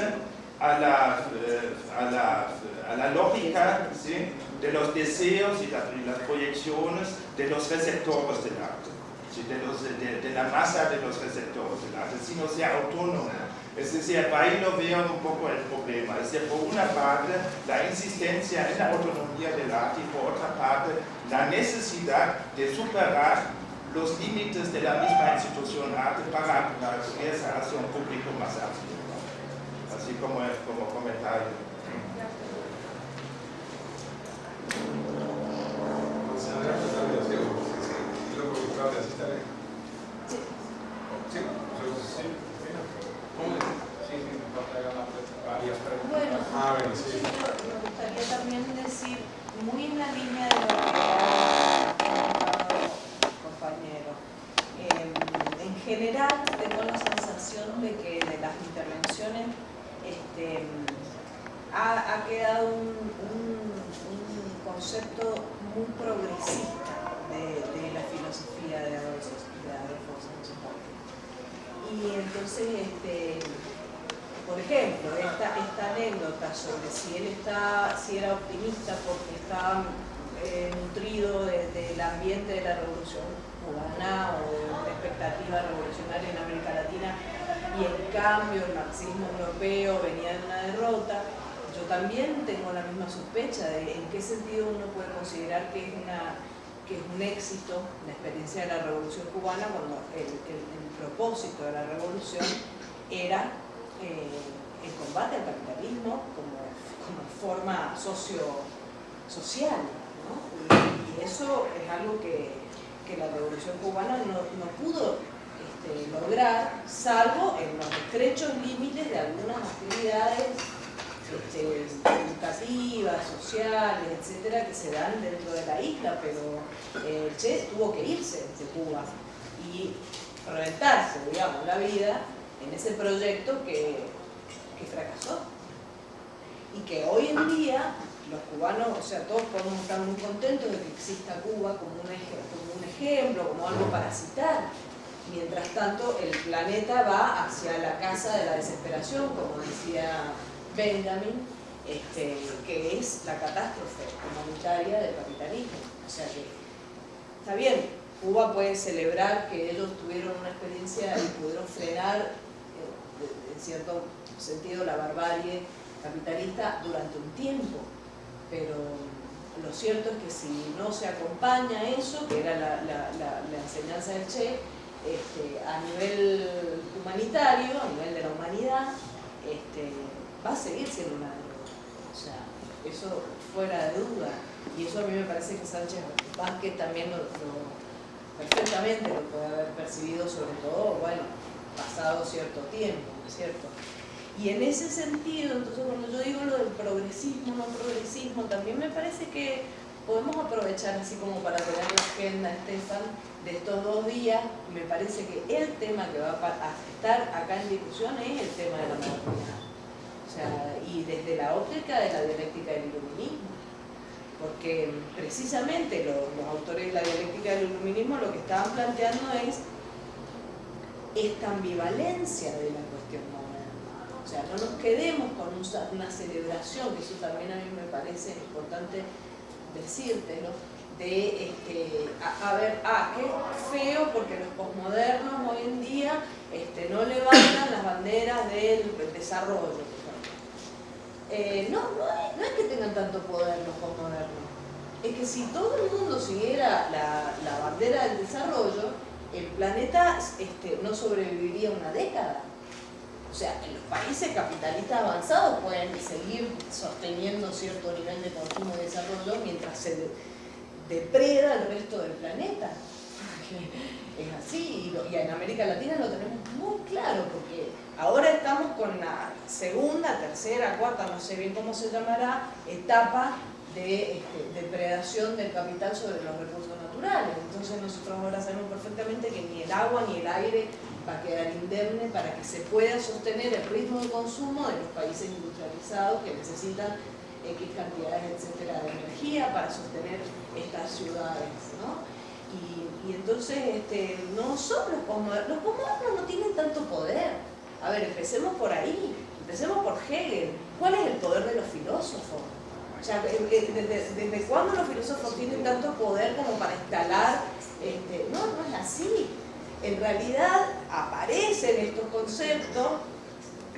a la, eh, a la, a la lógica de los deseos y, la, y, las proyecciones de los receptores del arte, de, los, de, la masa de los receptores del arte, sino ser autónomo. Es decir, ahí lo veo un poco el problema. Es decir, por una parte, la insistencia en la autonomía del arte y por otra parte, la necesidad de superar los límites de la misma institución arte para abrirse hacia un público más amplio. Así como, como comentario. Bueno, Ah, me gustaría también decir, muy en la línea de lo que ha comentado compañero, eh, en general tengo la sensación de que de las intervenciones este, ha, quedado un, concepto muy progresista de, la filosofía de Adolfo Sánchez Y entonces, este, por ejemplo, esta, esta, anécdota sobre si él está, si era optimista porque estaba eh, nutrido del de, ambiente de la revolución cubana o de una expectativa revolucionaria en América Latina y en cambio el marxismo europeo venía de una derrota, yo también tengo la misma sospecha de en qué sentido uno puede considerar que es, una, que es un éxito la experiencia de la revolución cubana cuando el, propósito de la revolución era eh, el combate al capitalismo como, como forma socio, social. y, eso es algo que, que la revolución cubana no, no pudo este, lograr, salvo en los estrechos límites de algunas actividades este, educativas, sociales, etcétera, que se dan dentro de la isla, pero eh, Che tuvo que irse de Cuba y reventarse, digamos, la vida en ese proyecto que, que fracasó. Y que hoy en día los cubanos, o sea, todos podemos estar muy contentos de que exista Cuba como un, ejemplo, como algo para citar. Mientras tanto, el planeta va hacia la casa de la desesperación, como decía Benjamin, este, que es la catástrofe humanitaria del capitalismo. O sea que, está bien, Cuba puede celebrar que ellos tuvieron una experiencia y pudieron frenar en cierto sentido la barbarie capitalista durante un tiempo, pero lo cierto es que si no se acompaña eso, que era la, enseñanza del Che, este, a nivel humanitario, a nivel de la humanidad, este, va a seguir siendo una derrota. O sea, eso fuera de duda. Y eso a mí me parece que Sánchez Vázquez también lo, lo perfectamente lo puede haber percibido, sobre todo, bueno, pasado cierto tiempo, ¿no es cierto? Y en ese sentido, entonces cuando yo digo lo del progresismo, no progresismo, también me parece que podemos aprovechar así como para tener la agenda, Estefan, de estos dos días, me parece que el tema que va a estar acá en discusión es el tema de la modernidad. O sea, y desde la óptica de la dialéctica del iluminismo. Porque precisamente los autores de la dialéctica del iluminismo lo que estaban planteando es esta ambivalencia de la cuestión moderna. O sea, no nos quedemos con una celebración, que eso también a mí me parece importante decírtelo, de, este, a, ver, ah, qué feo porque los posmodernos hoy en día este, no levantan las banderas del desarrollo. Eh, no, no es, que tengan tanto poder los posmodernos, es que si todo el mundo siguiera la, la bandera del desarrollo, el planeta este, no sobreviviría una década. O sea, los países capitalistas avanzados pueden seguir sosteniendo cierto nivel de consumo y desarrollo mientras se depreda el resto del planeta. Es así, y, en América Latina lo tenemos muy claro, porque ahora estamos con la segunda, tercera, cuarta, no sé bien cómo se llamará, etapa de este, depredación del capital sobre los recursos naturales. Entonces nosotros ahora sabemos perfectamente que ni el agua ni el aire va a quedar indemne para que se pueda sostener el ritmo de consumo de los países industrializados que necesitan X cantidades, etcétera, de energía para sostener estas ciudades, ¿no? Y, entonces este, no son los posmodernos, los posmodernos no tienen tanto poder. A ver, empecemos por ahí, empecemos por Hegel. ¿Cuál es el poder de los filósofos? Eh, eh, ¿desde, cuándo los filósofos tienen tanto poder como para instalar? Este, no, no es así. En realidad aparecen estos conceptos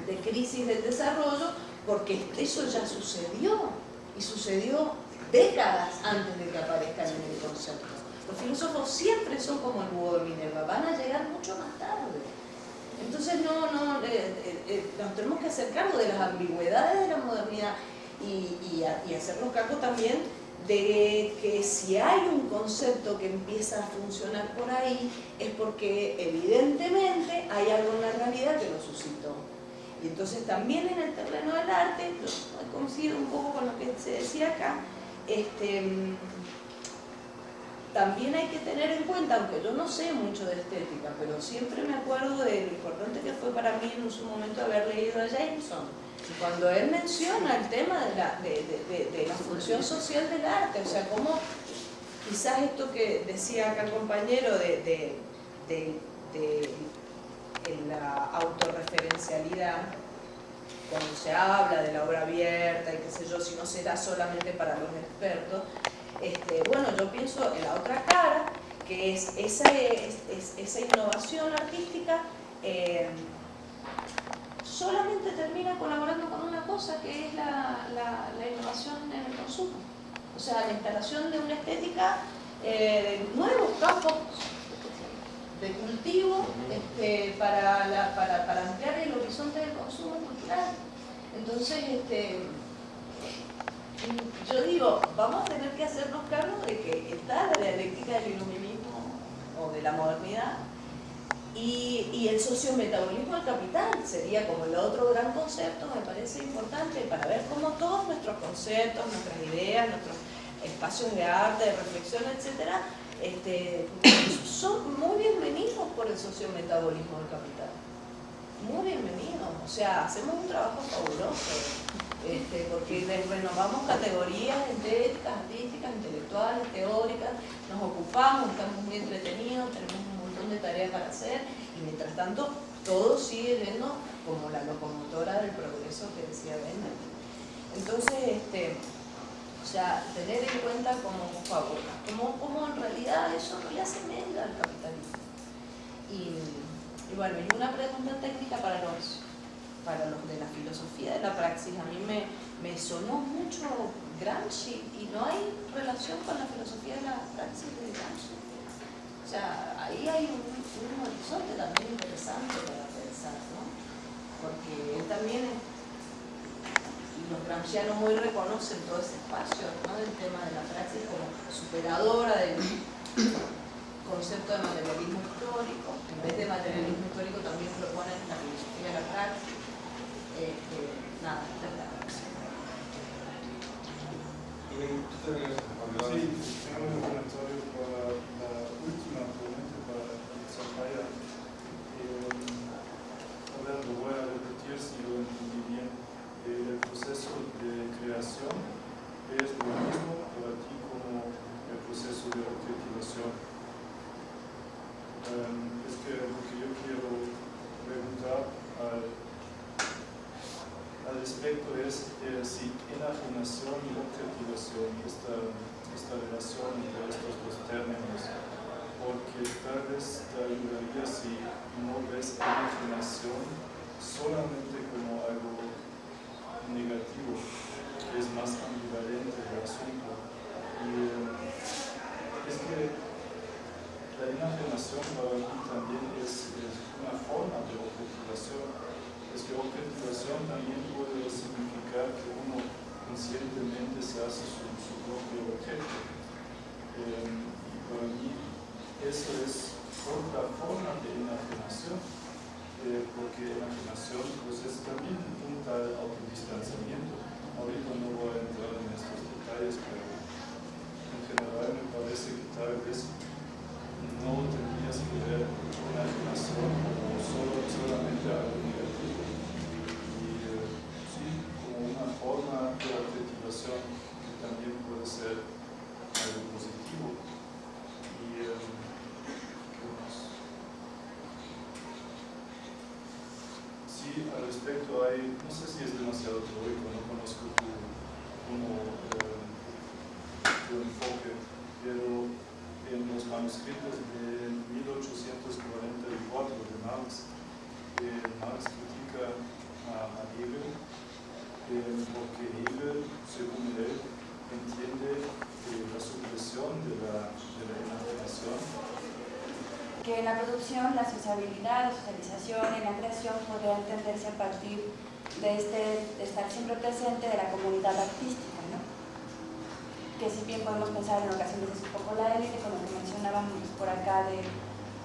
de crisis del desarrollo porque eso ya sucedió y sucedió décadas antes de que aparezcan en el concepto. Los filósofos siempre son como el búho de Minerva, van a llegar mucho más tarde. Entonces no, no, eh, nos tenemos que hacer cargo de las ambigüedades de la modernidad y, y, hacernos cargo también de que si hay un concepto que empieza a funcionar por ahí es porque evidentemente hay algo en la realidad que lo suscitó. Y entonces también en el terreno del arte, coincido un poco con lo que se decía acá, este, también hay que tener en cuenta, aunque yo no sé mucho de estética, pero siempre me acuerdo de lo importante que fue para mí en su momento haber leído a Jameson, cuando él menciona el tema de la, de, la función social del arte, o sea, cómo quizás esto que decía acá el compañero de, la autorreferencialidad, cuando se habla de la obra abierta y qué sé yo, si no será solamente para los expertos, este, bueno, yo pienso en la otra cara, que es esa, esa innovación artística eh, solamente termina colaborando con una cosa que es la, innovación en el consumo. O sea, la instalación de una estética eh, de nuevos campos de cultivo este, para, ampliar el horizonte del consumo cultural. Entonces, este, yo digo, vamos a tener que hacernos cargo de que está la dialéctica del iluminismo o de la modernidad y, el sociometabolismo del capital sería como el otro gran concepto, me parece importante, para ver cómo todos nuestros conceptos, nuestras ideas, nuestros espacios de arte, de reflexión, etcétera, este, son muy bienvenidos por el sociometabolismo del capital. Muy bienvenidos. O sea, hacemos un trabajo fabuloso. Este, porque renovamos categorías estéticas, artísticas, intelectuales, teóricas, nos ocupamos, estamos muy entretenidos, tenemos de tareas para hacer y mientras tanto todo sigue yendo como la locomotora del progreso que decía Bender. Entonces, este, o sea, tener en cuenta como favor, como, como en realidad eso no le hace media al capitalismo. Y, y, bueno, y una pregunta técnica para los, para los de la filosofía de la praxis. A mí me, me sonó mucho Gramsci y no hay relación con la filosofía de la praxis de Gramsci. O sea, ahí hay un, horizonte también interesante para pensar, ¿no? Porque él también, y los gramscianos hoy reconocen todo ese espacio, ¿no? Del tema de la praxis como superadora del concepto de materialismo histórico. En vez de materialismo histórico también proponen la filosofía de la praxis. Nada, esta es la praxis. Sí, creación es lo mismo respecto hay, no sé si es demasiado teórico, no conozco tu, como, eh, tu enfoque, pero en los manuscritos de 1844 de Marx, eh, Marx critica a, a Hegel porque Hegel, según él, entiende la supresión de la, de la imaginación. Que en la producción, la sociabilidad, la socialización y la creación podría entenderse a partir de este de estar siempre presente de la comunidad artística, ¿no? que si bien podemos pensar en ocasiones es un poco la élite, como que mencionábamos por acá de,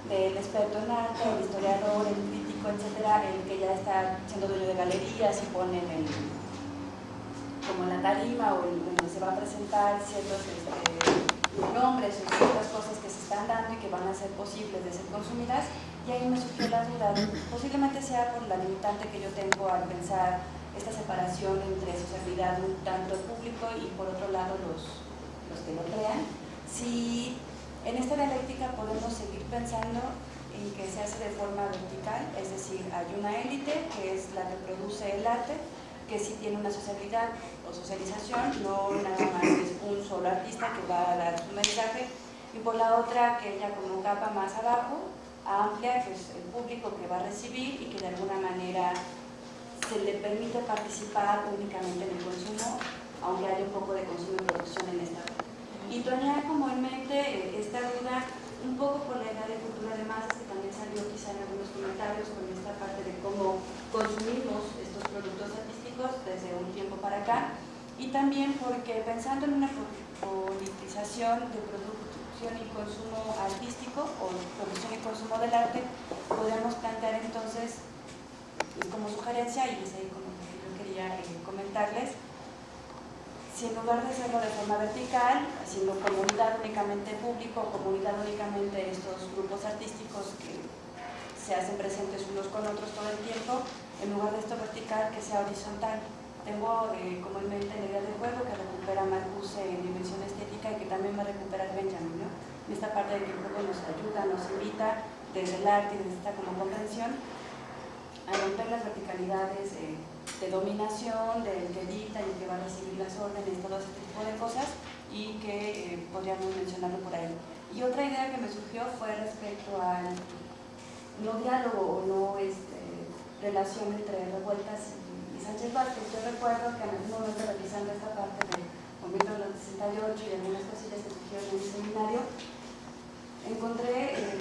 del experto en arte, el historiador, el crítico, etcétera, el que ya está siendo dueño de galerías y pone el, como la tarima o donde se va a presentar ciertos este, nombres o ciertas cosas que se están dando y que van a ser posibles de ser consumidas y ahí me surgió la duda, posiblemente sea por la limitante que yo tengo al pensar esta separación entre sociabilidad un tanto público y por otro lado los, los que lo crean, si en esta dialéctica podemos seguir pensando en que se hace de forma vertical, es decir, hay una élite que es la que produce el arte, que sí tiene una sociabilidad o socialización, no nada más es un solo artista que va a dar su mensaje, y por la otra que ella como capa más abajo, amplia, que es el público que va a recibir y que de alguna manera se le permite participar únicamente en el consumo, aunque haya un poco de consumo y producción en esta Y tenía como en mente eh, esta duda un poco por la idea de cultura de masas que también salió quizá en algunos comentarios con esta parte de cómo consumimos estos productos desde un tiempo para acá. Y también porque pensando en una politización de producción y consumo artístico o producción y consumo del arte, podemos plantear entonces como sugerencia, y es ahí como que yo quería eh, comentarles, si en lugar de hacerlo de forma vertical, haciendo comunidad únicamente público, comunidad únicamente estos grupos artísticos que se hacen presentes unos con otros todo el tiempo, en lugar de esto vertical, que sea horizontal. Tengo eh, como en mente la idea de juego que recupera Marcuse en dimensión estética y que también va a recuperar Benjamin, ¿no? En esta parte de que el juego nos ayuda, nos invita desde el arte y desde esta como comprensión a romper las verticalidades eh, de dominación, del que dicta y que va a recibir las órdenes, todo ese tipo de cosas y que eh, podríamos mencionarlo por ahí. Y otra idea que me surgió fue respecto al no diálogo o no este, relación entre revueltas Sánchez Vázquez. Yo recuerdo que en algún momento revisando esta parte del movimiento del 68 y algunas cosillas que surgieron en mi seminario, encontré eh,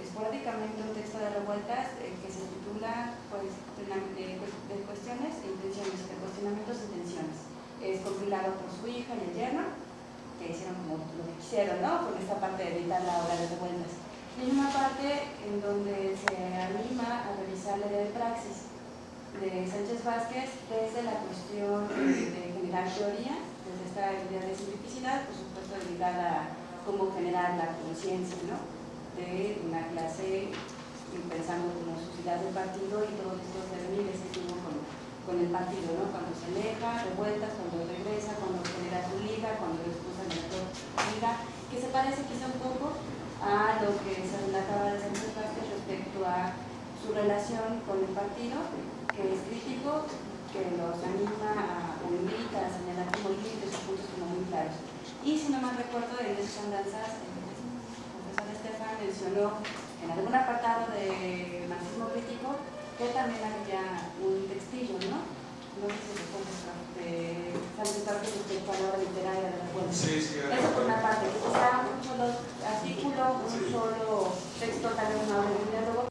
esporádicamente un texto de revueltas eh, que se titula pues, de, cuestiones e intenciones, de cuestionamientos e intenciones. Es compilado por su hija y el yerno, que hicieron como lo que quisieron, ¿no? Con esta parte de editar la obra de revueltas. Y hay una parte en donde se anima a revisar la idea de praxis de Sánchez Vázquez desde la cuestión de generar teoría, desde esta idea de simplicidad, por supuesto ligada a cómo generar la conciencia ¿no? de una clase, pensando como sociedad del partido y todos estos devenires que tuvo con, con el partido, ¿no? cuando se aleja, revueltas, cuando regresa, cuando genera su liga, cuando lo expulsan de la liga, que se parece quizá un poco a lo que se acaba de Sánchez respecto a su relación con el partido, que es crítico, que los anima a, o invita a señalar como límites y puntos como muy claros. Y si no mal recuerdo, en esas andanzas, el profesor Estefan mencionó en algún apartado de marxismo crítico que también había un textillo, ¿no? No sé si recuerdas, Santiago, a la obra literaria de la cuenta. Sí, sí, Eso por una parte, que quizá un solo artículo, un solo texto, tal vez una obra de diálogo,